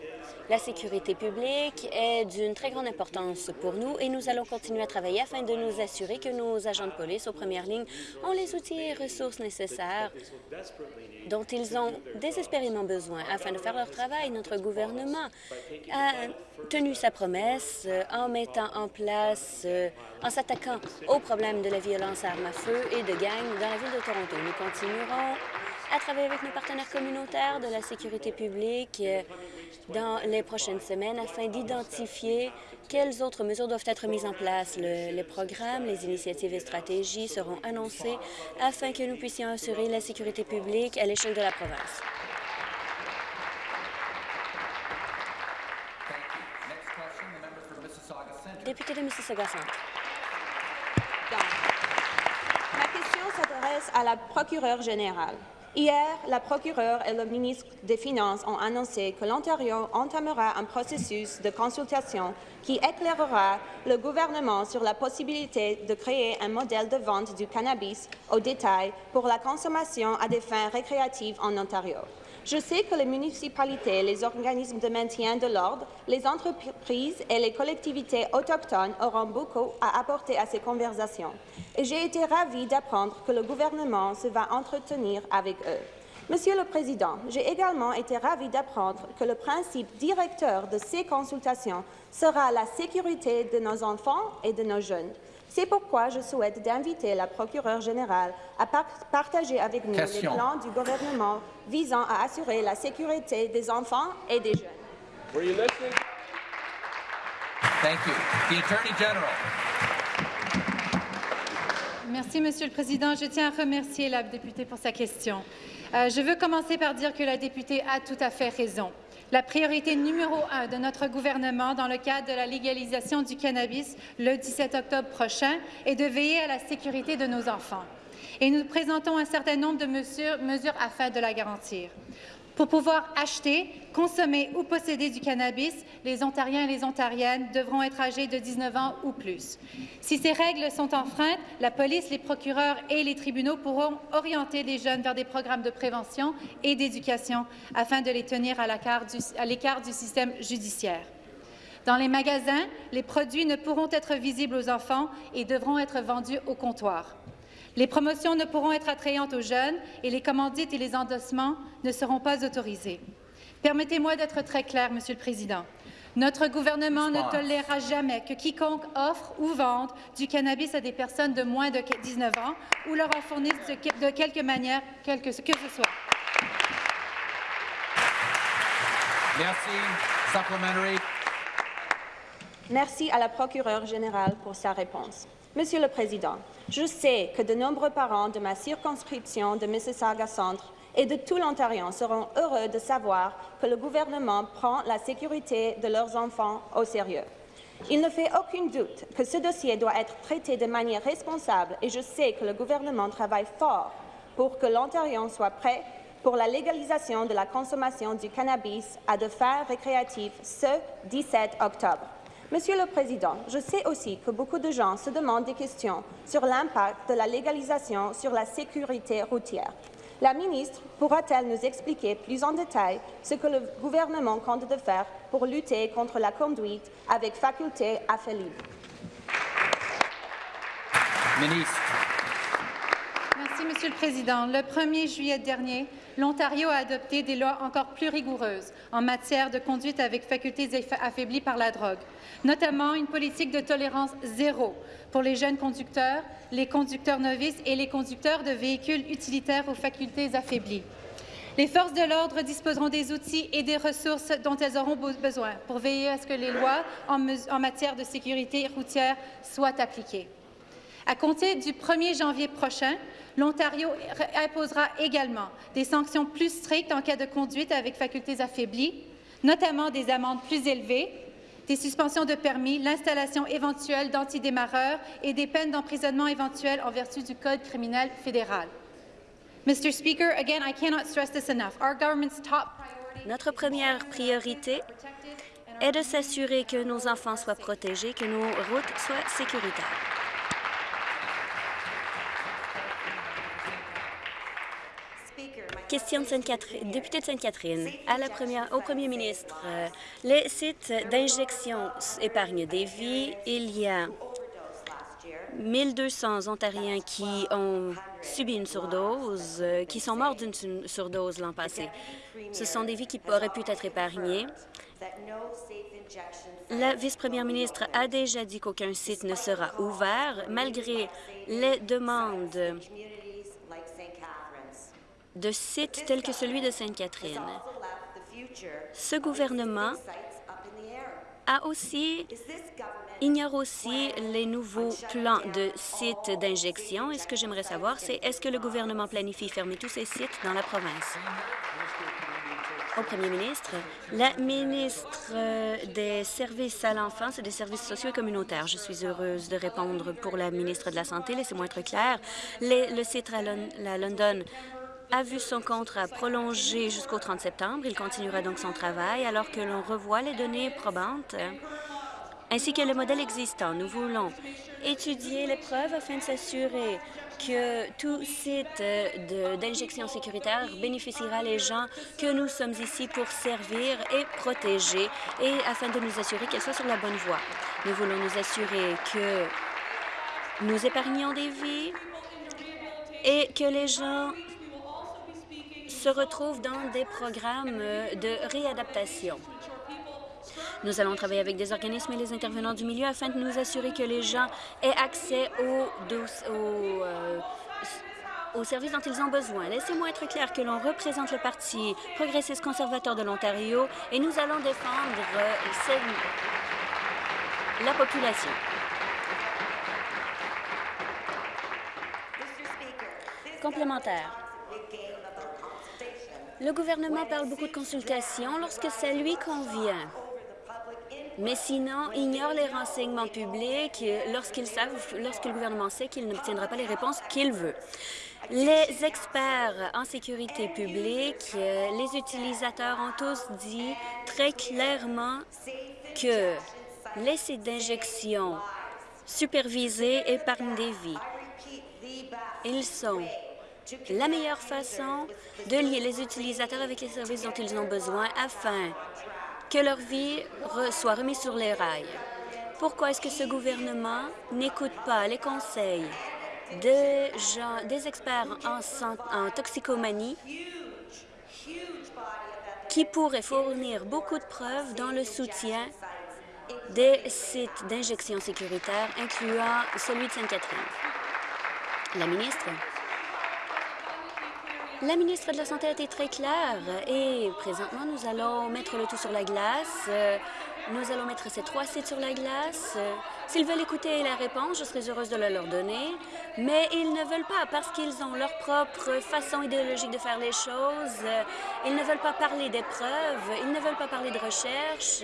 La sécurité publique est d'une très grande importance pour nous et nous allons continuer à travailler afin de nous assurer que nos agents de police aux premières lignes ont les outils et ressources nécessaires dont ils ont désespérément besoin afin de faire leur travail. Notre gouvernement a tenu sa promesse euh, en mettant en place, euh, en s'attaquant aux problèmes de la violence à armes à feu et de gangs dans la ville de Toronto. Nous continuerons à travailler avec nos partenaires communautaires de la sécurité publique euh, dans les prochaines semaines afin d'identifier quelles autres mesures doivent être mises en place. les programmes, les initiatives et stratégies seront annoncés afin que nous puissions assurer la sécurité publique à l'échelle de la province. Député de Mississauga Centre. Ma question s'adresse à la procureure générale. Hier, la procureure et le ministre des Finances ont annoncé que l'Ontario entamera un processus de consultation qui éclairera le gouvernement sur la possibilité de créer un modèle de vente du cannabis au détail pour la consommation à des fins récréatives en Ontario. Je sais que les municipalités, les organismes de maintien de l'ordre, les entreprises et les collectivités autochtones auront beaucoup à apporter à ces conversations. Et j'ai été ravie d'apprendre que le gouvernement se va entretenir avec eux. Monsieur le Président, j'ai également été ravie d'apprendre que le principe directeur de ces consultations sera la sécurité de nos enfants et de nos jeunes. C'est pourquoi je souhaite d'inviter la procureure générale à partager avec nous les plans du gouvernement visant à assurer la sécurité des enfants et des jeunes. Merci, Monsieur le Président. Je tiens à remercier la députée pour sa question. Euh, je veux commencer par dire que la députée a tout à fait raison. La priorité numéro un de notre gouvernement dans le cadre de la légalisation du cannabis le 17 octobre prochain est de veiller à la sécurité de nos enfants. Et nous présentons un certain nombre de mesures, afin de la garantir. Pour pouvoir acheter, consommer ou posséder du cannabis, les Ontariens et les Ontariennes devront être âgés de 19 ans ou plus. Si ces règles sont enfreintes, la police, les procureurs et les tribunaux pourront orienter les jeunes vers des programmes de prévention et d'éducation afin de les tenir à l'écart du système judiciaire. Dans les magasins, les produits ne pourront être visibles aux enfants et devront être vendus au comptoir. Les promotions ne pourront être attrayantes aux jeunes et les commandites et les endossements ne seront pas autorisés. Permettez-moi d'être très clair, Monsieur le Président. Notre gouvernement ne tolérera jamais que quiconque offre ou vende du cannabis à des personnes de moins de 19 ans ou leur en fournisse de, quelque manière, quelque que ce soit. Merci. Supplementary. Merci à la procureure générale pour sa réponse. Monsieur le Président, je sais que de nombreux parents de ma circonscription de Mississauga Centre et de tout l'Ontario seront heureux de savoir que le gouvernement prend la sécurité de leurs enfants au sérieux. Il ne fait aucun doute que ce dossier doit être traité de manière responsable et je sais que le gouvernement travaille fort pour que l'Ontario soit prêt pour la légalisation de la consommation du cannabis à de fins récréatives ce 17 octobre. Monsieur le Président, je sais aussi que beaucoup de gens se demandent des questions sur l'impact de la légalisation sur la sécurité routière. La ministre pourra-t-elle nous expliquer plus en détail ce que le gouvernement compte de faire pour lutter contre la conduite avec faculté affaiblie? Monsieur le Président. Le 1er juillet dernier, l'Ontario a adopté des lois encore plus rigoureuses en matière de conduite avec facultés affaiblies par la drogue, notamment une politique de tolérance zéro pour les jeunes conducteurs, les conducteurs novices et les conducteurs de véhicules utilitaires aux facultés affaiblies. Les forces de l'ordre disposeront des outils et des ressources dont elles auront besoin pour veiller à ce que les lois en, matière de sécurité routière soient appliquées. À compter du 1er janvier prochain, L'Ontario imposera également des sanctions plus strictes en cas de conduite avec facultés affaiblies, notamment des amendes plus élevées, des suspensions de permis, l'installation éventuelle d'antidémarreurs et des peines d'emprisonnement éventuelles en vertu du Code criminel fédéral. Mr. Speaker, again, I cannot stress this enough. Our government's top Notre première priorité est de s'assurer que nos enfants soient protégés, que nos routes soient sécuritaires. Question de Sainte-Catherine. Député de Sainte-Catherine, au premier ministre, euh, les sites d'injection épargnent des vies. Il y a 1200 Ontariens qui ont subi une surdose, euh, qui sont morts d'une surdose l'an passé. Ce sont des vies qui auraient pu être épargnées. La vice-première ministre a déjà dit qu'aucun site ne sera ouvert, malgré les demandes de sites tels que celui de Sainte-Catherine. Ce gouvernement a aussi, ignore aussi les nouveaux plans de sites d'injection. Et ce que j'aimerais savoir, c'est est-ce que le gouvernement planifie fermer tous ces sites dans la province? Au premier ministre, la ministre des Services à l'enfance et des services sociaux et communautaires. Je suis heureuse de répondre pour la ministre de la Santé. Laissez-moi être clair. le site à la London a vu son contrat prolongé jusqu'au 30 septembre. Il continuera donc son travail alors que l'on revoit les données probantes ainsi que le modèle existant. Nous voulons étudier les preuves afin de s'assurer que tout site d'injection sécuritaire bénéficiera les gens que nous sommes ici pour servir et protéger et afin de nous assurer qu'elle soit sur la bonne voie. Nous voulons nous assurer que nous épargnons des vies et que les gens se retrouvent dans des programmes de réadaptation. Nous allons travailler avec des organismes et les intervenants du milieu afin de nous assurer que les gens aient accès aux, euh, aux, services dont ils ont besoin. Laissez-moi être clair que l'on représente le Parti progressiste conservateur de l'Ontario et nous allons défendre euh, la population. Complémentaire. Le gouvernement parle beaucoup de consultations lorsque ça lui convient. Mais sinon, ignore les renseignements publics lorsque le gouvernement sait qu'il n'obtiendra pas les réponses qu'il veut. Les experts en sécurité publique, les utilisateurs ont tous dit très clairement que les sites d'injection supervisés épargnent des vies. Ils sont la meilleure façon de lier les utilisateurs avec les services dont ils ont besoin afin que leur vie soit remise sur les rails. Pourquoi est-ce que ce gouvernement n'écoute pas les conseils des experts en, en toxicomanie qui pourrait fournir beaucoup de preuves dans le soutien des sites d'injection sécuritaire, incluant celui de Sainte-Catherine? La ministre? La ministre de la Santé a été très claire et présentement, nous allons mettre le tout sur la glace. Euh, Nous allons mettre ces trois sites sur la glace. S'ils veulent écouter la réponse, je serais heureuse de la leur donner, mais ils ne veulent pas parce qu'ils ont leur propre façon idéologique de faire les choses. Ils ne veulent pas parler des preuves, ils ne veulent pas parler de recherche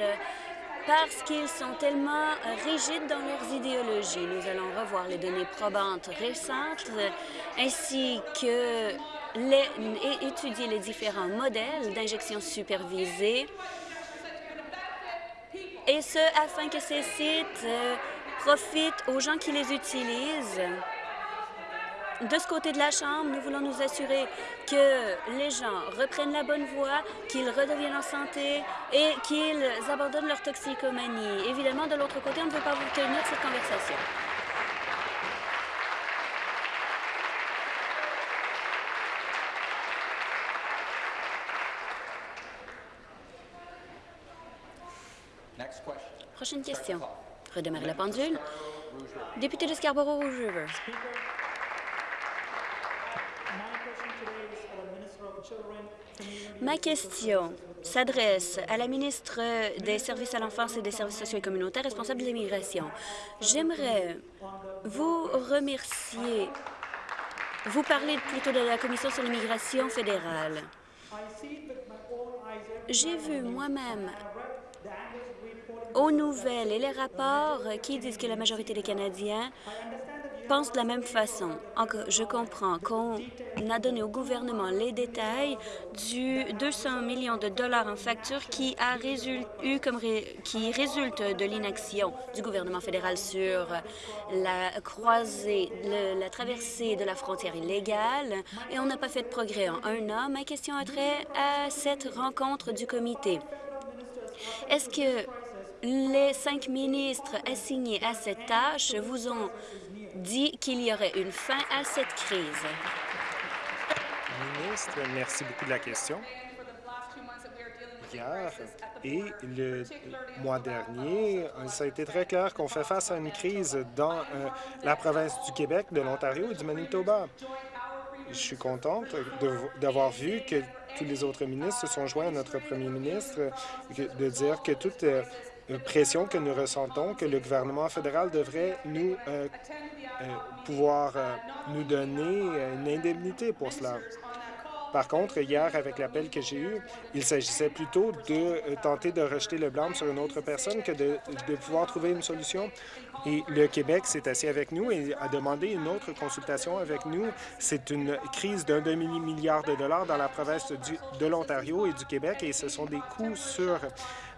parce qu'ils sont tellement rigides dans leurs idéologies. Nous allons revoir les données probantes récentes ainsi que les, et étudier les différents modèles d'injection supervisée et ce, afin que ces sites euh, profitent aux gens qui les utilisent. De ce côté de la Chambre, nous voulons nous assurer que les gens reprennent la bonne voie, qu'ils redeviennent en santé et qu'ils abandonnent leur toxicomanie. Évidemment, de l'autre côté, on ne veut pas vous tenir cette conversation. Prochaine question. Redémarrer la pendule. Député de Scarborough-Rouge River. Ma question s'adresse à la ministre des Services à l'enfance et des services sociaux et communautaires responsable de l'immigration. J'aimerais vous remercier. Vous parlez plutôt de la Commission sur l'immigration fédérale. J'ai vu moi-même aux nouvelles et les rapports qui disent que la majorité des Canadiens pensent de la même façon. Je comprends qu'on a donné au gouvernement les détails du 200 millions de dollars en factures qui, a eu comme qui résulte de l'inaction du gouvernement fédéral sur la croisée, la traversée de la frontière illégale, et on n'a pas fait de progrès en un an. Ma question a trait à cette rencontre du comité. Est-ce que les cinq ministres assignés à cette tâche vous ont dit qu'il y aurait une fin à cette crise? Ministre, merci beaucoup de la question. Hier et le mois dernier, ça a été très clair qu'on fait face à une crise dans euh, la province du Québec, de l'Ontario et du Manitoba. Je suis contente d'avoir vu que tous les autres ministres se sont joints à notre premier ministre, de dire que toute euh, pression que nous ressentons, que le gouvernement fédéral devrait nous euh, euh, pouvoir euh, nous donner une indemnité pour cela. Par contre, hier, avec l'appel que j'ai eu, il s'agissait plutôt de tenter de rejeter le blâme sur une autre personne que de, de pouvoir trouver une solution. Et le Québec s'est assis avec nous et a demandé une autre consultation avec nous. C'est une crise d'un demi-milliard de dollars dans la province du- de l'Ontario et du Québec et ce sont des coûts sur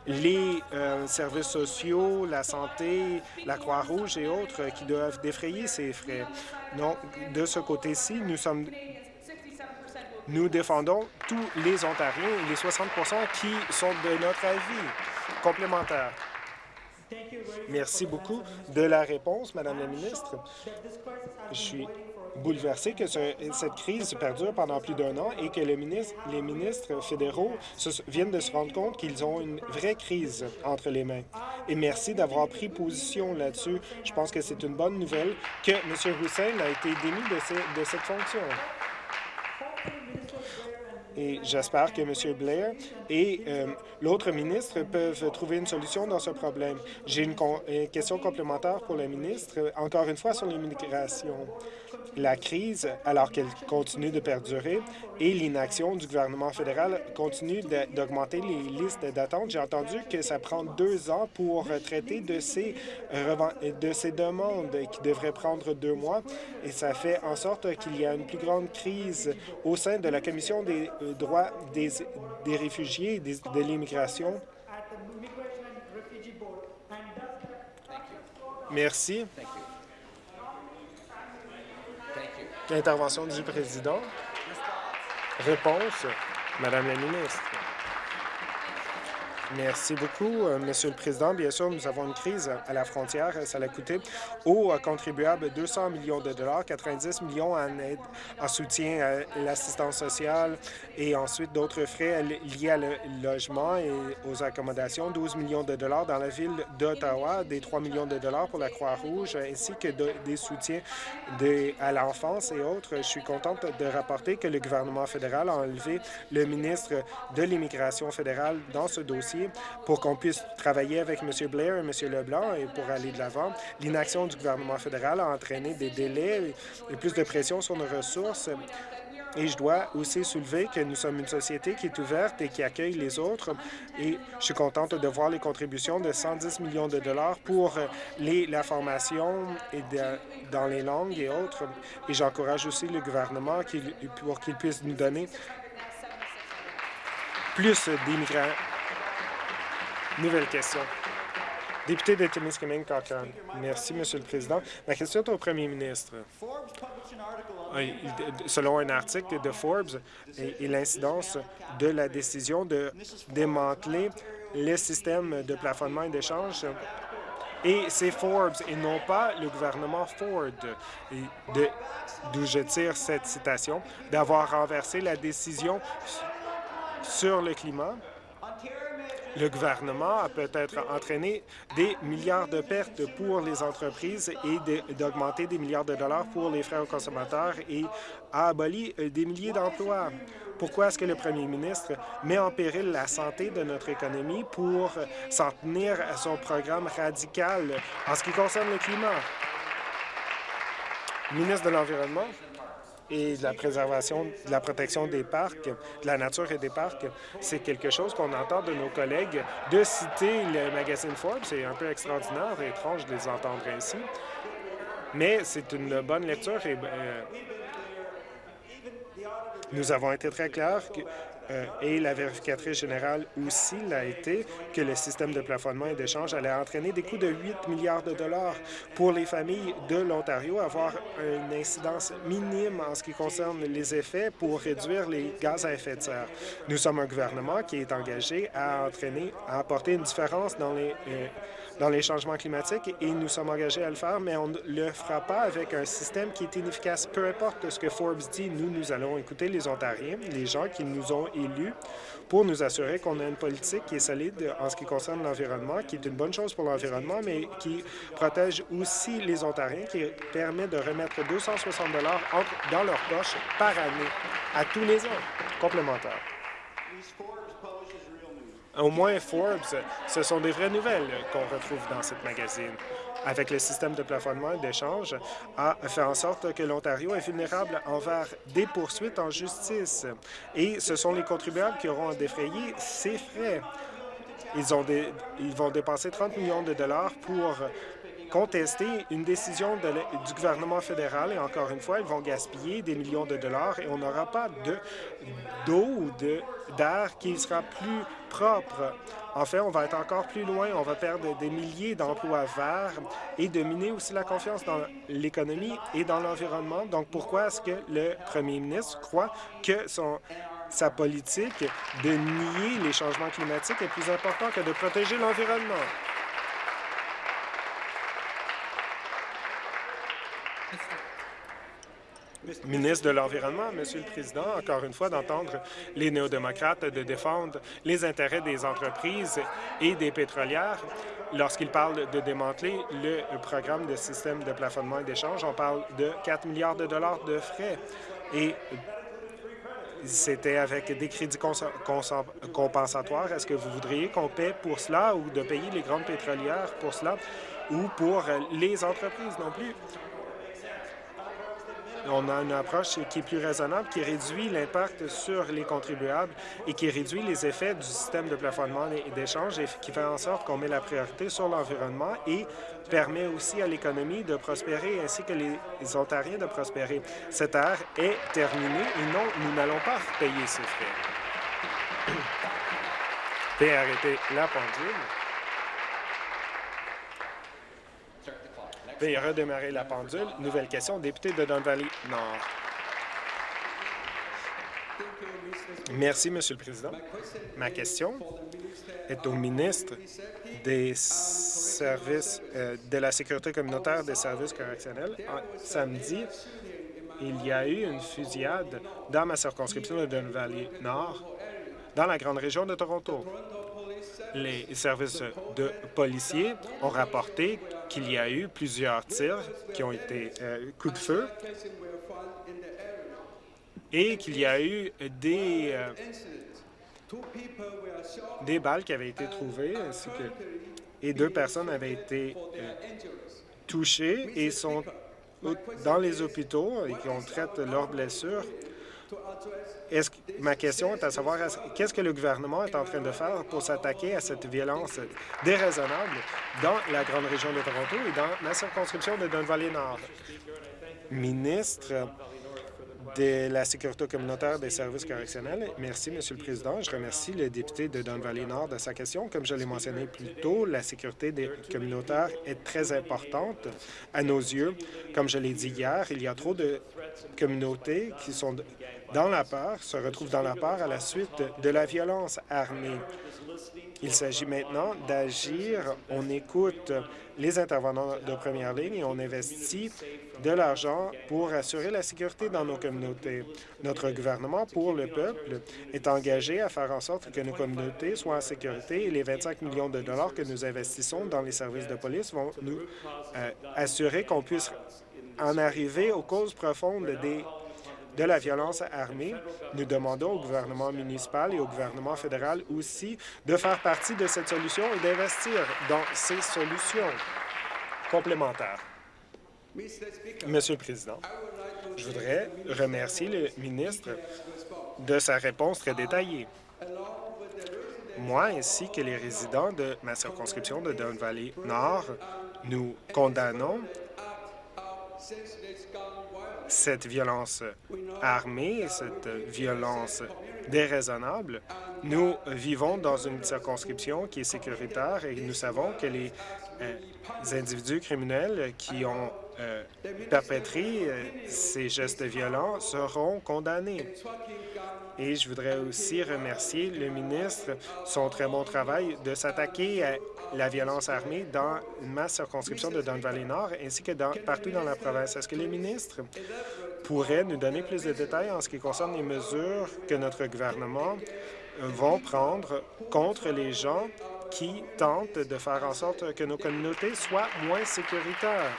les euh, services sociaux, la santé, la Croix-Rouge et autres qui doivent défrayer ces frais. Donc, de ce côté-ci, nous sommes nous défendons tous les Ontariens les 60 qui sont de notre avis complémentaire. Merci beaucoup de la réponse, Madame la ministre. Je suis bouleversé que ce- cette crise perdure pendant plus d'un an et que le les ministres fédéraux viennent de se rendre compte qu'ils ont une vraie crise entre les mains. Et merci d'avoir pris position là-dessus. Je pense que c'est une bonne nouvelle que M. Hussein a été démis de, ce- de cette fonction. Et j'espère que M. Blair et euh, l'autre ministre peuvent trouver une solution dans ce problème. J'ai une, une question complémentaire pour la ministre, encore une fois sur l'immigration. La crise, alors qu'elle continue de perdurer, et l'inaction du gouvernement fédéral continue d'augmenter les listes d'attente. J'ai entendu que ça prend deux ans pour traiter de ces, de ces demandes qui devraient prendre deux mois, et ça fait en sorte qu'il y a une plus grande crise au sein de la Commission des droits des, des réfugiés et de l'immigration. Merci. Intervention du président. Réponse, Madame la ministre. Merci beaucoup, euh, Monsieur le Président. Bien sûr, nous avons une crise à la frontière. Ça a coûté aux contribuables 200 millions de dollars, 90 millions en aide, en soutien à l'assistance sociale et ensuite d'autres frais liés à le logement et aux accommodations, 12 millions de dollars dans la ville d'Ottawa, des 3 millions de dollars pour la Croix-Rouge, ainsi que des soutiens à l'enfance et autres. Je suis contente de rapporter que le gouvernement fédéral a enlevé le ministre de l'Immigration fédérale dans ce dossier pour qu'on puisse travailler avec M. Blair et M. Leblanc et pour aller de l'avant. L'inaction du gouvernement fédéral a entraîné des délais et plus de pression sur nos ressources. Et je dois aussi soulever que nous sommes une société qui est ouverte et qui accueille les autres. Et je suis contente de voir les contributions de 110 millions de dollars pour la formation et dans les langues et autres. Et j'encourage aussi le gouvernement pour qu'il puisse nous donner plus d'immigrants. Nouvelle question. Député de Timiskaming Cochrane. Merci, Monsieur le Président. Ma question est au premier ministre. Selon un article de Forbes et, l'incidence de la décision de démanteler les systèmes de plafonnement et d'échange et c'est Forbes et non pas le gouvernement Ford, d'où je tire cette citation, d'avoir renversé la décision sur le climat le gouvernement a peut-être entraîné des milliards de pertes pour les entreprises et d'augmenter des milliards de dollars pour les frais aux consommateurs et a aboli euh, des milliers d'emplois. Pourquoi est-ce que le premier ministre met en péril la santé de notre économie pour s'en tenir à son programme radical en ce qui concerne le climat? Ministre de l'Environnement et de la préservation, de la protection des parcs, de la nature et des parcs, c'est quelque chose qu'on entend de nos collègues. De citer le magazine Forbes, c'est un peu extraordinaire et étrange de les entendre ainsi, mais c'est une bonne lecture et euh, nous avons été très clairs euh, et la vérificatrice générale aussi l'a été, que le système de plafonnement et d'échange allait entraîner des coûts de 8 milliards de dollars pour les familles de l'Ontario, avoir une incidence minime en ce qui concerne les effets pour réduire les gaz à effet de serre. Nous sommes un gouvernement qui est engagé à entraîner, à apporter une différence dans les euh, dans les changements climatiques et nous sommes engagés à le faire, mais on ne le fera pas avec un système qui est inefficace. Peu importe ce que Forbes dit, nous, nous allons écouter les Ontariens, les gens qui nous ont élus, pour nous assurer qu'on a une politique qui est solide en ce qui concerne l'environnement, qui est une bonne chose pour l'environnement, mais qui protège aussi les Ontariens, qui permet de remettre 260 dans leur poche par année à tous les ans complémentaires au moins Forbes, ce sont des vraies nouvelles qu'on retrouve dans cette magazine. Avec le système de plafonnement et d'échange, a fait en sorte que l'Ontario est vulnérable envers des poursuites en justice. Et ce sont les contribuables qui auront à défrayer ces frais. Ils, ont ils vont dépenser 30 millions de dollars pour contester une décision du gouvernement fédéral et encore une fois, ils vont gaspiller des millions de dollars et on n'aura pas d'eau ou d'air qui sera plus propre. En fait, on va être encore plus loin, on va perdre des milliers d'emplois verts et dominer aussi la confiance dans l'économie et dans l'environnement. Donc, pourquoi est-ce que le premier ministre croit que sa politique de nier les changements climatiques est plus important que de protéger l'environnement? Ministre de l'Environnement, Monsieur le Président, encore une fois, d'entendre les néo-démocrates de défendre les intérêts des entreprises et des pétrolières. Lorsqu'ils parlent de démanteler le programme de système de plafonnement et d'échange, on parle de 4 milliards de dollars de frais. Et c'était avec des crédits compensatoires. Est-ce que vous voudriez qu'on paie pour cela ou de payer les grandes pétrolières pour cela ou pour les entreprises non plus? On a une approche qui est plus raisonnable, qui réduit l'impact sur les contribuables et qui réduit les effets du système de plafonnement et d'échange et qui fait en sorte qu'on met la priorité sur l'environnement et permet aussi à l'économie de prospérer ainsi que les Ontariens de prospérer. Cette ère est terminée et non, nous n'allons pas payer ces frais. [coughs] La pendule. Veuillez redémarrer la pendule. Nouvelle question, député de Don Valley Nord. Merci, Monsieur le Président. Ma question est au ministre des services euh, de la sécurité communautaire des services correctionnels. samedi, il y a eu une fusillade dans ma circonscription de Don Valley Nord, dans la grande région de Toronto. Les services de policiers ont rapporté qu'il y a eu plusieurs tirs qui ont été euh, coups de feu et qu'il y a eu des, euh, des balles qui avaient été trouvées et deux personnes avaient été euh, touchées et sont dans les hôpitaux et qui ont traité leurs blessures. Ma question est à savoir qu'est-ce que le gouvernement est en train de faire pour s'attaquer à cette violence déraisonnable dans la grande région de Toronto et dans la circonscription de Don Valley Nord? Ministre de la sécurité communautaire des services correctionnels. Merci, Monsieur le Président. Je remercie le député de Don Valley Nord de sa question. Comme je l'ai mentionné plus tôt, la sécurité des communautaires est très importante à nos yeux. Comme je l'ai dit hier, il y a trop de communautés qui sont dans la peur, se retrouvent dans la peur à la suite de la violence armée. Il s'agit maintenant d'agir. On écoute les intervenants de première ligne et on investit de l'argent pour assurer la sécurité dans nos communautés. Notre gouvernement, pour le peuple, est engagé à faire en sorte que nos communautés soient en sécurité et les 25 millions de dollars que nous investissons dans les services de police vont nous euh, assurer qu'on puisse en arriver aux causes profondes des de la violence armée. Nous demandons au gouvernement municipal et au gouvernement fédéral aussi de faire partie de cette solution et d'investir dans ces solutions complémentaires. Monsieur le Président, je voudrais remercier le ministre de sa réponse très détaillée. Moi ainsi que les résidents de ma circonscription de Don Valley Nord, nous condamnons cette violence armée, cette violence déraisonnable. Nous vivons dans une circonscription qui est sécuritaire et nous savons que les, euh, individus criminels qui ont euh, perpétré euh, ces gestes violents seront condamnés. Et je voudrais aussi remercier le ministre son très bon travail de s'attaquer à la violence armée dans ma circonscription de Don Valley Nord ainsi que partout dans la province. Est-ce que les ministres pourraient nous donner plus de détails en ce qui concerne les mesures que notre gouvernement vont prendre contre les gens qui tentent de faire en sorte que nos communautés soient moins sécuritaires?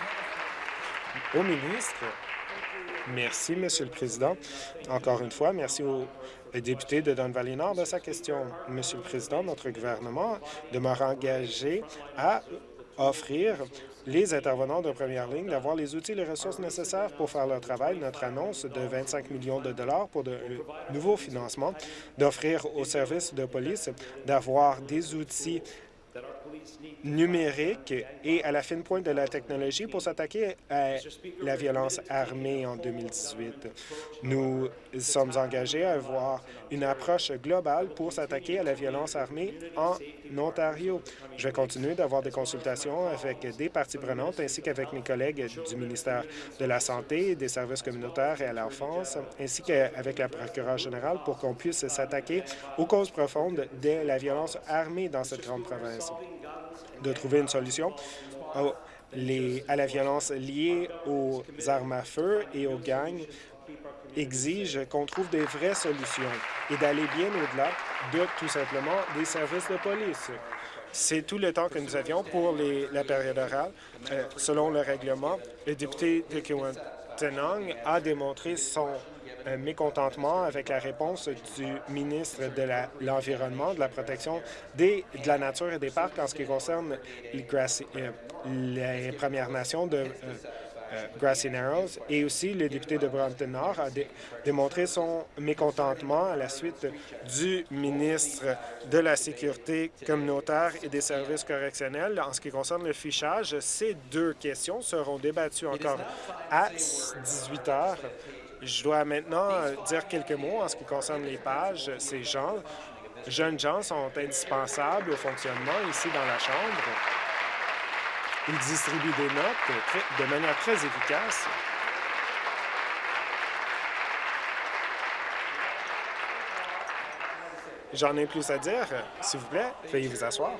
Au ministre, Merci, Monsieur le Président. Encore une fois, merci au député de Don Valley Nord de sa question. Monsieur le Président, notre gouvernement demeure engagé à offrir les intervenants de première ligne d'avoir les outils et les ressources nécessaires pour faire leur travail. Notre annonce de 25 millions de dollars pour de nouveaux financements, d'offrir aux services de police d'avoir des outils numérique et à la fine pointe de la technologie pour s'attaquer à la violence armée en 2018. Nous sommes engagés à avoir une approche globale pour s'attaquer à la violence armée en Ontario. Je vais continuer d'avoir des consultations avec des parties prenantes ainsi qu'avec mes collègues du ministère de la Santé, des services communautaires et à l'enfance, ainsi qu'avec la procureure générale pour qu'on puisse s'attaquer aux causes profondes de la violence armée dans cette grande province de trouver une solution à la violence liée aux armes à feu et aux gangs exige qu'on trouve des vraies solutions et d'aller bien au-delà de tout simplement des services de police. C'est tout le temps que nous avions pour la période orale. Euh, selon le règlement, le député de Kiwantanong a démontré son mécontentement avec la réponse du ministre de l'Environnement, de la protection des, de la nature et des parcs en ce qui concerne les, euh, Premières Nations de euh, euh, Grassy Narrows et aussi le député de Brampton Nord a démontré son mécontentement à la suite du ministre de la Sécurité communautaire et des services correctionnels en ce qui concerne le fichage. Ces deux questions seront débattues encore à 18 heures je dois maintenant euh, dire quelques mots en ce qui concerne les pages. Ces gens, jeunes gens, sont indispensables au fonctionnement ici dans la Chambre. Ils distribuent des notes de manière très efficace. J'en ai plus à dire. S'il vous plaît, veuillez vous asseoir.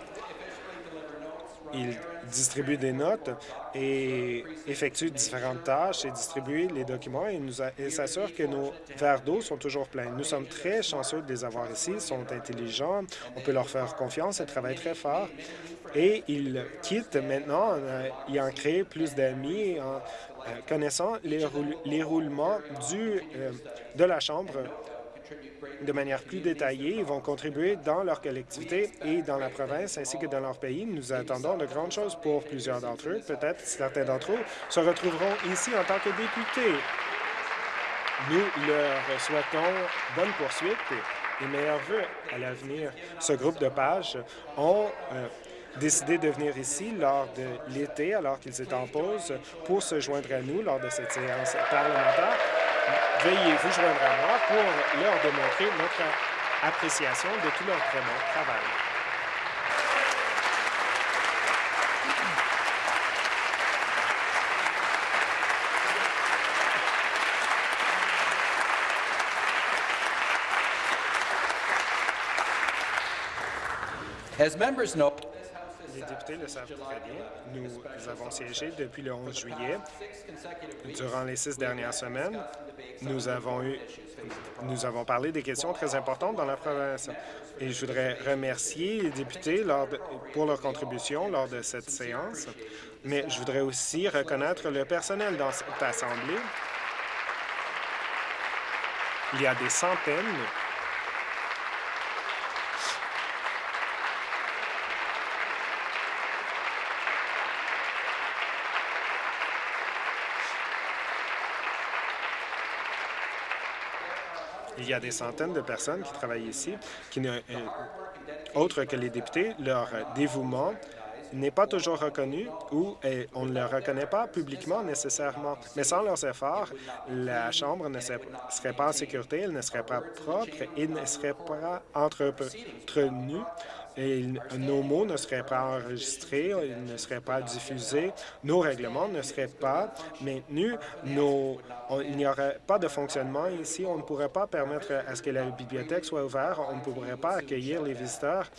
Il distribue des notes et effectue différentes tâches et distribue les documents et, nous que nos verres d'eau sont toujours pleins. Nous sommes très chanceux de les avoir ici. Ils sont intelligents. On peut leur faire confiance. Ils travaillent très fort. Et ils quittent maintenant euh, ayant créé plus d'amis en euh, connaissant les roulements du, euh, de la Chambre de manière plus détaillée. Ils vont contribuer dans leur collectivité et dans la province ainsi que dans leur pays. Nous attendons de grandes choses pour plusieurs d'entre eux. Peut-être certains d'entre eux se retrouveront ici en tant que députés. Nous leur souhaitons bonne poursuite et meilleurs vœux à l'avenir. Ce groupe de pages ont euh, décidé de venir ici lors de l'été, alors qu'ils étaient en pause, pour se joindre à nous lors de cette séance parlementaire veuillez vous joindre à moi pour leur démontrer notre appréciation de tout leur bon travail. As members Nous avons siégé depuis le 11 juillet. Durant les six dernières semaines, nous avons eu, nous avons parlé des questions très importantes dans la province. Et je voudrais remercier les députés lors pour leur contribution lors de cette séance, mais je voudrais aussi reconnaître le personnel dans cette Assemblée. Il y a des centaines Il y a des centaines de personnes qui travaillent ici, qui ne, euh, autres que les députés, leur dévouement n'est pas toujours reconnu ou euh, on ne le reconnaît pas publiquement nécessairement. Mais sans leurs efforts, la Chambre ne serait pas en sécurité, elle ne serait pas propre et ne serait pas entretenue nos mots ne seraient pas enregistrés, ils ne seraient pas diffusés, nos règlements ne seraient pas maintenus, il n'y aurait pas de fonctionnement ici, on ne pourrait pas permettre à ce que la bibliothèque soit ouverte, on ne pourrait pas accueillir les visiteurs.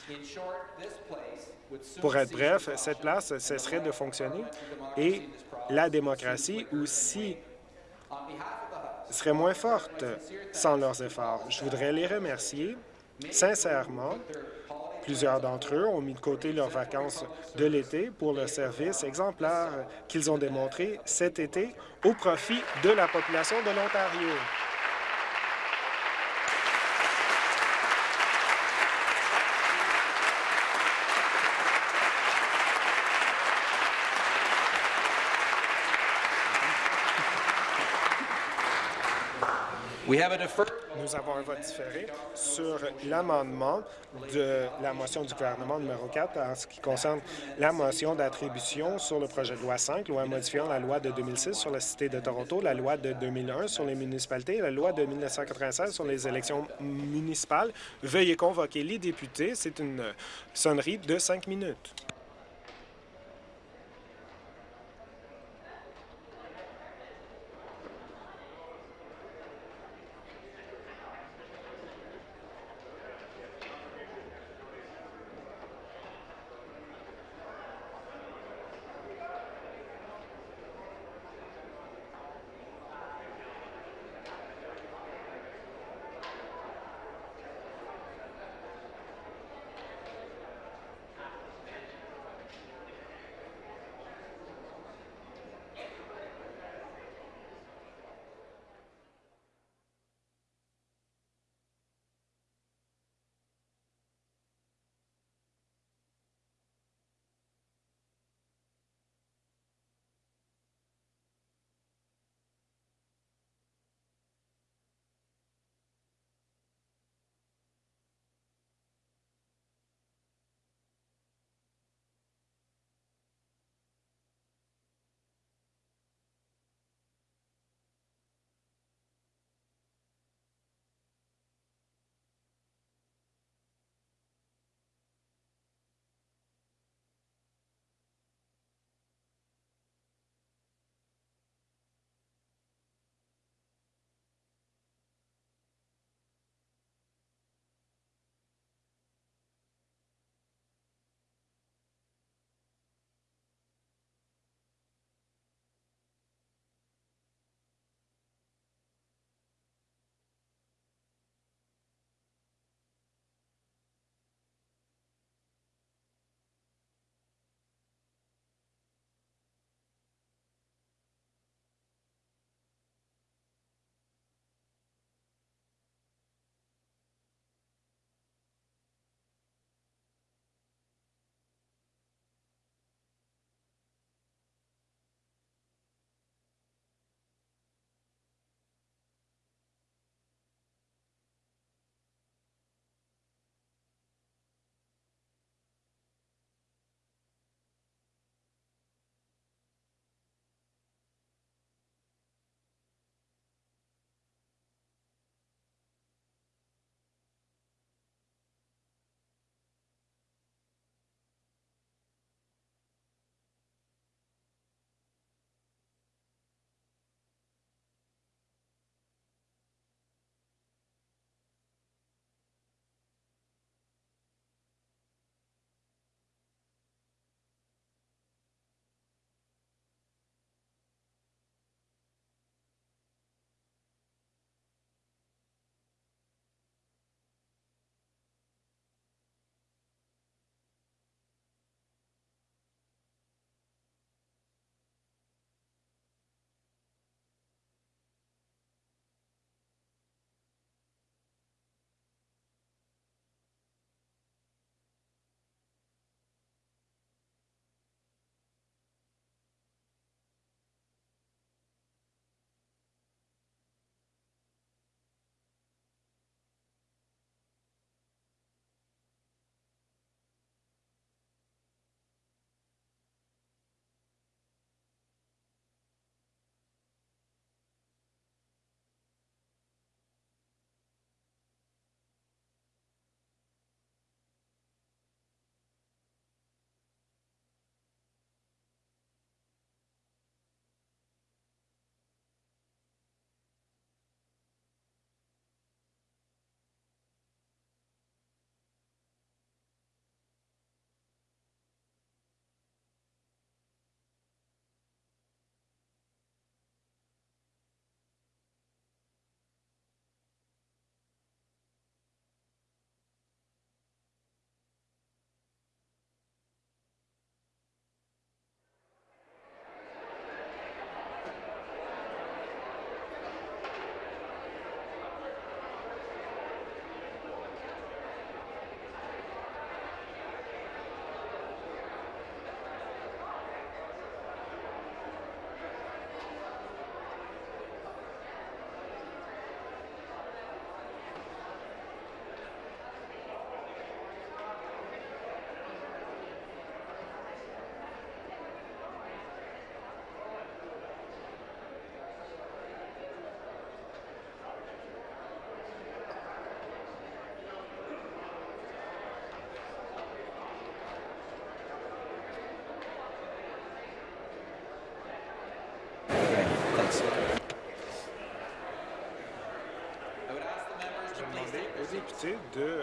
Pour être bref, cette place cesserait de fonctionner et la démocratie aussi serait moins forte sans leurs efforts. Je voudrais les remercier sincèrement Plusieurs d'entre eux ont mis de côté leurs vacances de l'été pour le service exemplaire qu'ils ont démontré cet été au profit de la population de l'Ontario. Nous avons un vote différé sur l'amendement de la motion du gouvernement numéro 4 en ce qui concerne la motion d'attribution sur le projet de loi 5, loi modifiant la loi de 2006 sur la Cité de Toronto, la loi de 2001 sur les municipalités et la loi de 1996 sur les élections municipales. Veuillez convoquer les députés. C'est une sonnerie de cinq minutes.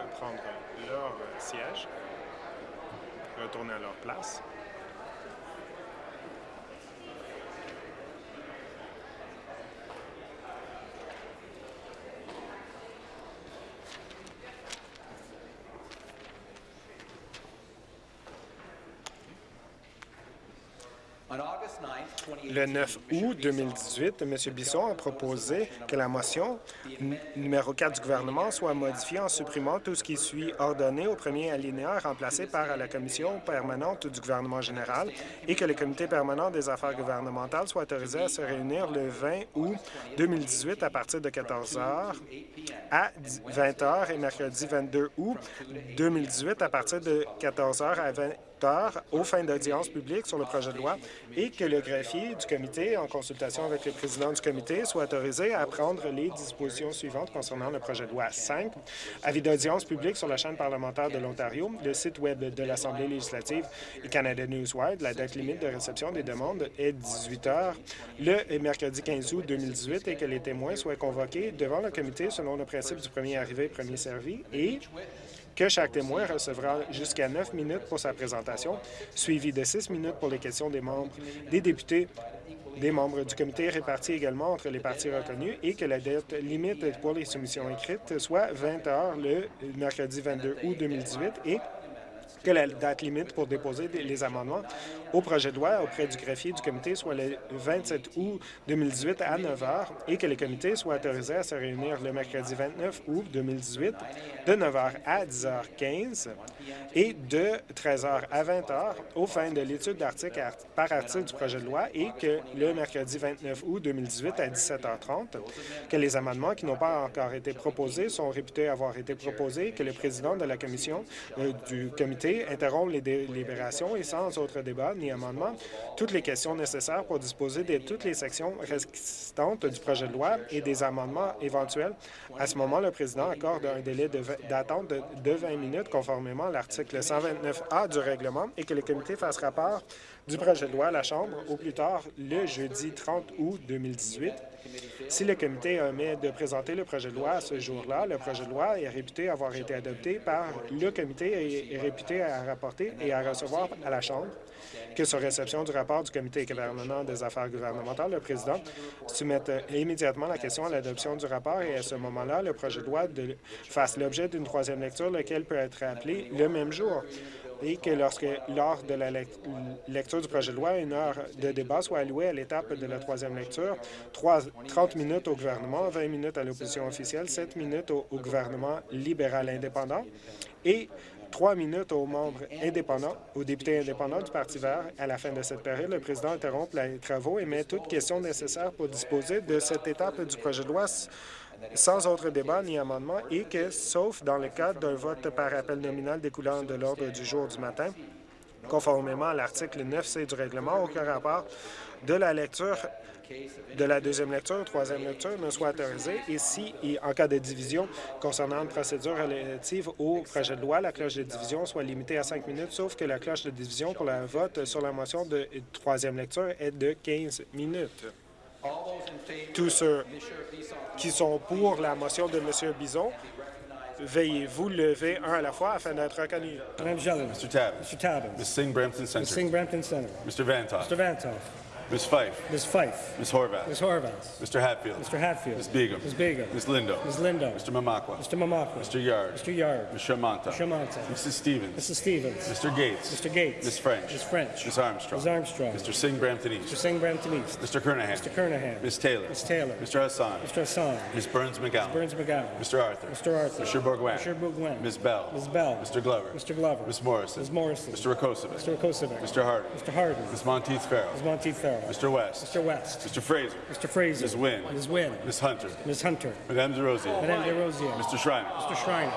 Prendre leur siège, retourner à leur place. Le 9 août 2018, M. Bisson a proposé que la motion numéro 4 du gouvernement soit modifiée en supprimant tout ce qui suit ordonné au premier alinéa remplacé par la commission permanente du gouvernement général et que le comité permanent des affaires gouvernementales soit autorisé à se réunir le 20 août 2018 à partir de 14 heures à 20 heures et mercredi 22 août 2018 à partir de 14 heures à 20 aux fins d'audience publique sur le projet de loi et que le greffier du comité, en consultation avec le président du comité, soit autorisé à prendre les dispositions suivantes concernant le projet de loi 5. Avis d'audience publique sur la chaîne parlementaire de l'Ontario, le site Web de l'Assemblée législative et Canada Newswire. La date limite de réception des demandes est 18 heures le mercredi 15 août 2018 et que les témoins soient convoqués devant le comité selon le principe du premier arrivé, premier servi et que chaque témoin recevra jusqu'à neuf minutes pour sa présentation, suivi de six minutes pour les questions des membres, des députés, des membres du comité répartis également entre les partis reconnus et que la date limite pour les soumissions écrites soit 20 heures le mercredi 22 août 2018 et que la date limite pour déposer les amendements au projet de loi auprès du greffier du comité soit le 27 août 2018 à 9 h et que le comité soit autorisé à se réunir le mercredi 29 août 2018 de 9 h à 10 h 15 et de 13 h à 20 h aux fins de l'étude d'article art- par article du projet de loi et que le mercredi 29 août 2018 à 17 h 30 que les amendements qui n'ont pas encore été proposés sont réputés avoir été proposés, que le président de la commission euh, du comité interrompt les délibérations et sans autre débat amendement, toutes les questions nécessaires pour disposer de toutes les sections restantes du projet de loi et des amendements éventuels. À ce moment, le président accorde un délai d'attente de, de 20 minutes conformément à l'article 129A du règlement et que le comité fasse rapport du projet de loi à la Chambre au plus tard le jeudi 30 août 2018. Si le comité omet de présenter le projet de loi à ce jour-là, le projet de loi est réputé avoir été adopté par le comité et est réputé à rapporter et à recevoir à la Chambre que sur réception du rapport du comité permanent des affaires gouvernementales, le président soumette immédiatement la question à l'adoption du rapport et à ce moment-là, le projet de loi fasse l'objet d'une troisième lecture, lequel peut être appelé le même jour. Et que lorsque, lors de la lec- lecture du projet de loi, une heure de débat soit allouée à l'étape de la troisième lecture, trois- 30 minutes au gouvernement, 20 minutes à l'opposition officielle, 7 minutes au, au gouvernement libéral indépendant et trois minutes aux membres indépendants, aux députés indépendants du Parti vert. À la fin de cette période, le président interrompt les travaux et met toutes questions nécessaires pour disposer de cette étape du projet de loi sans autre débat ni amendement et que, sauf dans le cadre d'un vote par appel nominal découlant de l'ordre du jour du matin, conformément à l'article 9C du règlement, aucun rapport de la lecture de la deuxième lecture, troisième lecture ne soit autorisé et si, en cas de division concernant une procédure relative au projet de loi, la cloche de division soit limitée à cinq minutes, sauf que la cloche de division pour le vote sur la motion de troisième lecture est de 15 minutes. Tous ceux qui sont pour la motion de M. Bison, veuillez vous lever un à la fois afin d'être reconnus. Madame Jolin. Mr. Tabbins. Mr. Tabbins. Ms. Singh Brampton Ms. Center. Singh Brampton Center. Mr. Vantoff. Mr. Vantoff. Ms. Fife. Ms. Fife. Ms. Horvath. Ms. Horvath. Mr. Hatfield. Mr. Hatfield. Ms. Begum. Ms. Begum. Ms. Lindo. Ms. Lindo. Mr. Mamakwa. Mr. Mamakwa. Mr. Yard. Mr. Yard. Ms. Shamanta. Shamanta. Mrs. Stevens. Mrs. Stevens. Mr. Gates. Mr. Gates. Ms. French. Ms. French. Ms. Armstrong. Ms. Armstrong. Mr. Singh Brampton Mr. East. Singh Brampton East. Mr. Kernahan. Mr. Kernahan. Ms. Taylor. Ms. Taylor. Mr. Hassan. Mr. Hassan. Ms. Burns McGowan. Burns McGowan. Mr. Arthur. Mr. Arthur. Mr. Bourguin. Mr. Bourguin. Ms. Bell. Ms. Bell. Mr. Glover. Mr. Glover. Ms. Morrison. Ms. Morrison. Mr. Rakosovic. Mr. Kosovic. Mr. Harden. Mr. Harden. Ms. Monteith Farrell. Ms. Monteith Farrell. Mr. West. Mr. West. Mr. Fraser. Mr. Fraser. Ms. Wynn. Ms. Wynn. Ms. Hunter. Ms. Hunter. Madame DeRosier. Madame DeRosier. Mr. Schreiner. Mr. Schreiner.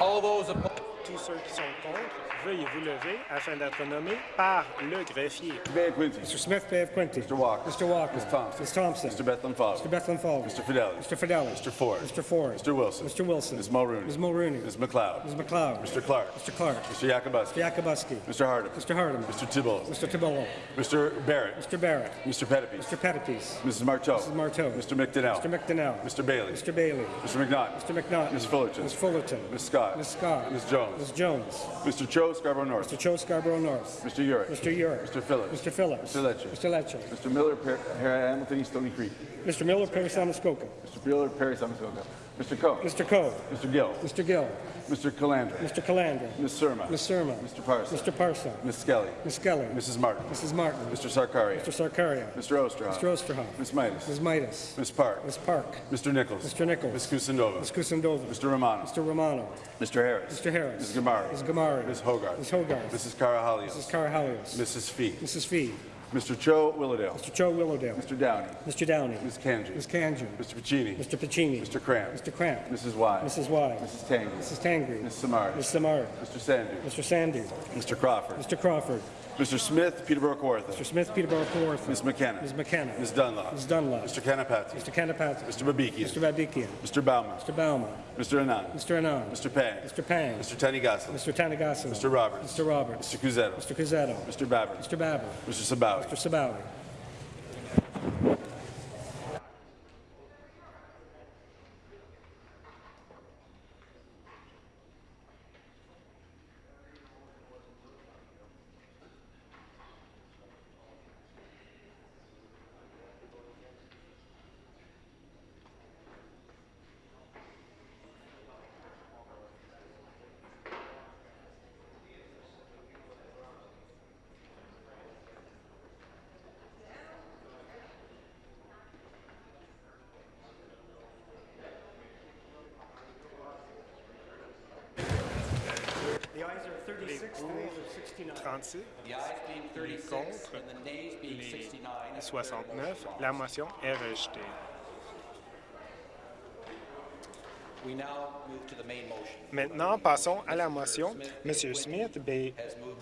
All those opposed. Tous ceux qui sont contre, veuillez vous lever afin d'être nommés par le greffier. Bay of Mr. Smith Bay of Quincy. Mr. Walker. Mr. Walker. Ms. Thompson. Ms. Thompson. Mr. Bethlehem Falls. Mr. Bethlehem Falls. Mr. Fidelis. Mr. Fidelis. Mr. Ford. Mr. Ford. Mr. Wilson. Mr. Wilson. Ms. Mulrooney. Ms. Mulrooney. Ms. McLeod. Ms. McLeod. Mr. Clark. Mr. Clark. Mr. Yakubuski. Mr. Yakubuski. Mr. Hardeman. Mr. Hardeman. Mr. Thibault. Mr. Tibollo. Mr. Barrett. Mr. Barrett. Mr. Pettipies. Mr. Pettipies. Mrs. Marteau. Mrs. Marteau. Mr. McDonnell. Mr. McDonnell. Mr. Bailey. Mr. Bailey. Mr. McNaught. Mr. McNaught. Ms. Fullerton. Ms. Fullerton. Ms. Scott. Ms. Scott. Ms. Jones. Ms. Jones. Mr. Cho, Scarborough North. Mr. Cho Scarborough North. Mr. Urick. Mr. Urick. Mr. Phillips. Mr. Phillips. Mr. Lecce. Mr. Lecce. Mr. Miller, Per- Per- Hamilton East Stony Creek. Mr. Miller, Perry Samuskoka. Mr. Miller, Perry, Samuskoka. Mr. Coe. Mr. Coe. Mr. Gill. Mr. Gill. Mr. Calandra. Mr. Calandra. Ms. Surma. Ms. Surma. Mr. Parson. Mr. Parson. Ms. Skelly. Ms. Skelly. Mrs. Martin. Mrs. Martin. Mr. Sarkaria. Mr. Sarkaria. Mr. Osterhoff. Mr. Osterhoff. Ms. Midas. Ms. Midas. Ms. Park. Ms. Park. Mr. Nichols. Mr. Nichols. Ms. Kusindova. Ms. Kusindova. Mr. Romano. Mr. Romano. Mr. Harris. Mr. Harris. Ms. Gamari. Ms. Gamari. Ms. Hogarth. Ms. Hogarth. Mrs. Carahalios. Mrs. Carahalios. Mrs. Fee. Mrs. Fee. Mr. Cho Willowdale. Mr. Joe Willowdale. Mr. Downey. Mr. Downey. Ms. Kanji. Ms. Kanju. Mr. Piccini. Mr. Piccini. Mr. Cramp. Mr. Cramp. Mrs. Y. Mrs. Y. Mrs. Tangy. Mrs. Tangri. Ms. Samari. Ms. Samar. Mr. Sandu. Mr. Sandu. Mr. Crawford. Mr. Crawford. Mr. Smith, Peterborough Kawartha. Mr. Smith, Peterborough Kawartha. Ms. McKenna. Ms. McKenna. Ms. Dunlop. Ms. Dunlop. Mr. Kanapati. Mr. Kanapati. Mr. Babikian. Mr. Babikian. Mr. Bauman. Mr. Bauman. Mr. Anand. Mr. Anand. Mr. Pang. Mr. Pang. Mr. Tanigasan. Mr. Tanagasan. Mr. Roberts. Mr. Roberts. Mr. Cusetto. Mr. Cuzzetto. Mr. Babber. Mr. Babber. Mr. Sabawi. Mr. Sabawi. Being Les 36 contre. Les 69. 69. La motion est rejetée. Maintenant, passons à la motion. M. Smith, B.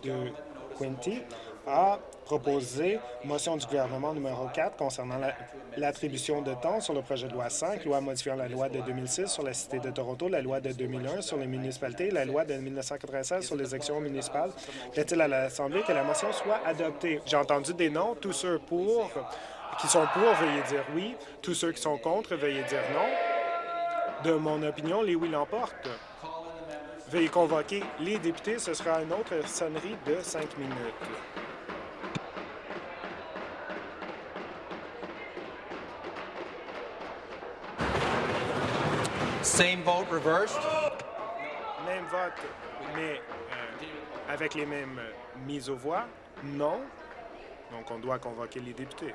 de Quinty, a proposé motion du gouvernement numéro 4 concernant la- l'attribution de temps sur le projet de loi 5, loi modifiant la loi de 2006 sur la Cité de Toronto, la loi de 2001 sur les municipalités la loi de 1996 sur les élections municipales. Plaît-il à l'Assemblée que la motion soit adoptée? J'ai entendu des noms. Tous ceux pour, qui sont pour, veuillez dire oui. Tous ceux qui sont contre, veuillez dire non. De mon opinion, les oui l'emportent. Veuillez convoquer les députés. Ce sera une autre sonnerie de cinq minutes. Same vote reversed? Même vote, mais euh, avec les mêmes euh, mises aux voix? Non. Donc, on doit convoquer les députés.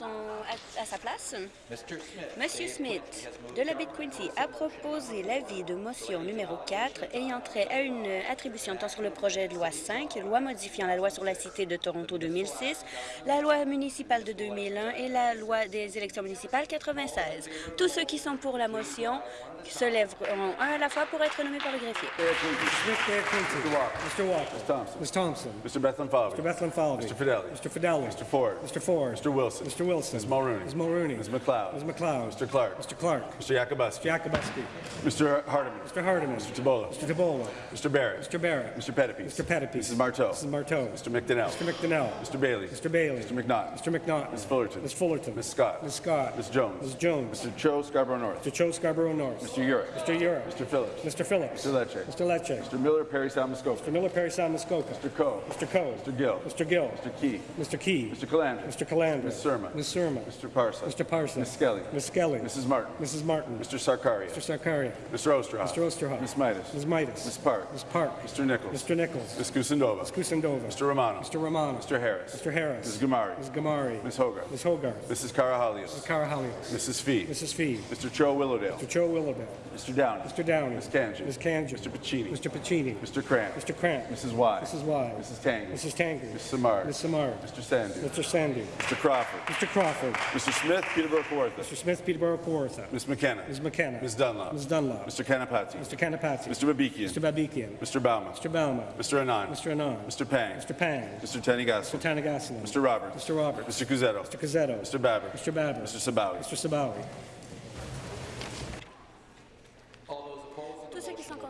À, à sa place? Mr. Smith. Monsieur Smith, de la baie de Quincy, a proposé l'avis de motion numéro 4 ayant trait à une attribution tant sur le projet de loi 5, loi modifiant la loi sur la Cité de Toronto 2006, la loi municipale de 2001 et la loi des élections municipales 96. Tous ceux qui sont pour la motion se lèveront un à la fois pour être nommés par le greffier. Mr. Walker. Ms. Thompson. Ms. Thompson. Mr. Falvey. Mr. Falvey. Mr. Fidelli. Mr. Fidelli. Mr. Ford. Mr. Ford. Mr. Wilson. Mr. Wilson. Ms. Mulrooney. Ms. Mulrooney. Ms. McLeod. Ms. McLeod. Mr. Clark. Mr. Clark. Mr. Yakubuski. Jacobuski. Mr. Hardeman. Mr. Hardeman. Mr. Tabola. Mr. Tabola. Mr. Barrett. Mr. Barrett. Mr. Pettipies. Mr. Pettipies. Mrs. Marteau. Mrs. Marteau. Mr. McDonnell. Mr. McDonnell. Mr. Bailey. Mr. Bailey. Mr. McNaught. Mr. McNaught. Ms. Fullerton. Ms. Fullerton. Ms. Scott. Ms. Scott. Ms. Jones. Ms. Jones. Mr. Cho Scarborough North. Mr. Cho Scarborough North. Mr. Urick. Mr. Urick. Mr. Phillips. Mr. Phillips. Mr. Lecce. Mr. Lecce. Mr. Miller, Perry Sound Muskoka. Mr. Miller, Perry Muskoka. Mr. Coe. Mr. Coe. Mr. Gill. Mr. Gill. Mr. Key. Mr. Key. Mr. Calandra. Mr. Calandra. Ms. Surma. Ms. Surma. Mr. Parsa. Mr. Parson. Ms. Skelly. Ms. Skelly. Mrs. Martin. Mrs. Martin. Mr. Sarkaria. Mr. Sarkaria. Mr. Osterhoff. Mr. Osterhoff. Ms. Midas. Ms. Midas. Ms. Park. Ms. Park. Mr. Nichols. Mr. Nichols. Ms. Kusindova. Ms. Kusindova. Mr. Romano. Mr. Romano. Mr. Harris. Mr. Harris. Ms. Gamari. Ms. Gamari. Ms. Hogarth. Ms. Hogarth. Mrs. Karahalios. Ms. Carahalios. Mrs. Fee. Mrs. Fee. Mr. Cho Willowdale. Mr. Cho Willowdale. Mr. Downey. Mr. Downey. Ms. Kanji. Ms. Kanji. Mr. Pacini. Mr. Pacini. Mr. Cramp. Mr. Cramp. Mrs. Y. Mrs. Y. Mrs. Tangy. Mrs. Tangy. Ms. Samar. Ms. Samar. Mr. Sandy. Mr. Sandy. Mr. Crawford. Mr. Crawford. Mr. Smith, Peterborough Kawartha. Mr. Smith, Peterborough, Kawartha. Ms. McKenna. Ms. McKenna. Ms. Dunlop. Ms. Dunlop. Mr. Kanapati. Mr. Kanapati. Mr. Babikian. Mr. Babikian. Mr. Bauman. Mr. Bauman. Mr. Anand. Mr. Anand. Mr. Pang. Mr. Pang. Mr. Tanigasu. Mr. Tanagasalam. Mr. Roberts. Mr. Roberts. Mr. Cusetto. Mr. Cazzetto. Mr. Babber. Mr. Babber. Mr. Sabawi. Mr. Sabawi.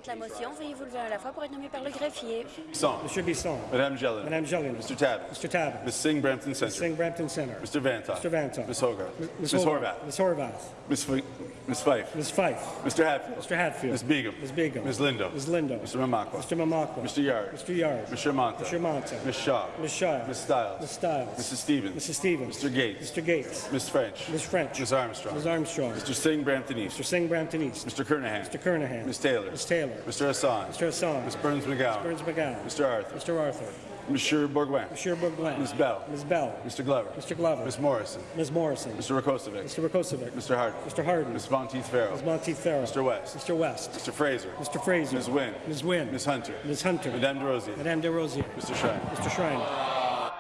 Ceux qui sont contre la motion, veuillez vous lever un à la fois pour être nommés par le greffier. Bisson. Monsieur Bisson. Madame Jellin. Madame Jellin. Mr. Tabbett. Mr. Tabbett. Ms. Singh Brampton Ms. Center. Singh Brampton Center. Mr. Vantoff. Mr. Vantoff. Ms. Hogarth. Ms. Ms. Horvath. Horvath. Ms. Horvath. Ms. Fi- Ms. Fife. Ms. Fife. Mr. Hatfield. Mr. Hatfield. Ms. Begum. Ms. Begum. Ms. Lindo. Ms. Lindo. Mr. Mamakwa. Mr. Mamakwa. Mr. Yard. Mr. Yard. Mr. Monta. Mr. Monta. Ms. Shaw. Ms. Shaw. Ms. Stiles. Ms. Stiles. Mrs. Stevens. Mrs. Stevens. Mr. Gates. Mr. Gates. Ms. French. Ms. French. Ms. Armstrong. Ms. Armstrong. Mr. Singh Brampton East. Mr. Singh Brampton East. Mr. Kernahan. Mr. Kernahan. Ms. Taylor. Ms. Taylor. Mr. Hassan. Mr. Hassan. Ms. Burns McGowan. Burns McGowan. Mr. Arthur. Mr. Arthur. Monsieur Bourgoin. Monsieur Bourgoin. Ms. Bell. Ms. Bell. Mr. Glover. Mr. Glover. Ms. Morrison. Ms. Morrison. Mr. Rakosovic. Mr. Rakosovic. Mr. Harden. Mr. Harden. Ms. Monteith Farrell. Ms. Monteith Farrell. Mr. West. Mr. West. Mr. Fraser. Mr. Fraser. Ms. Wynn. Ms. Wynn. Ms. Hunter. Ms. Hunter. Madame de Rosier. Madame de Rosier. Mr. Shrine. Mr. Schreiner.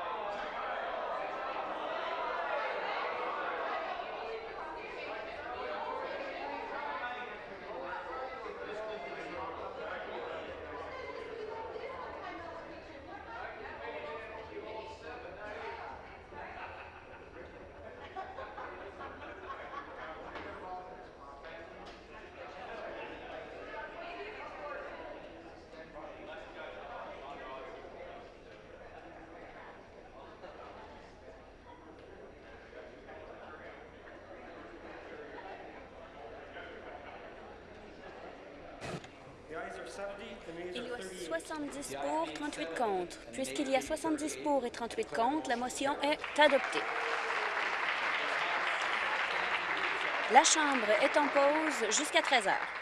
70 pour et 38 contre, la motion est adoptée. La Chambre est en pause jusqu'à 13 heures.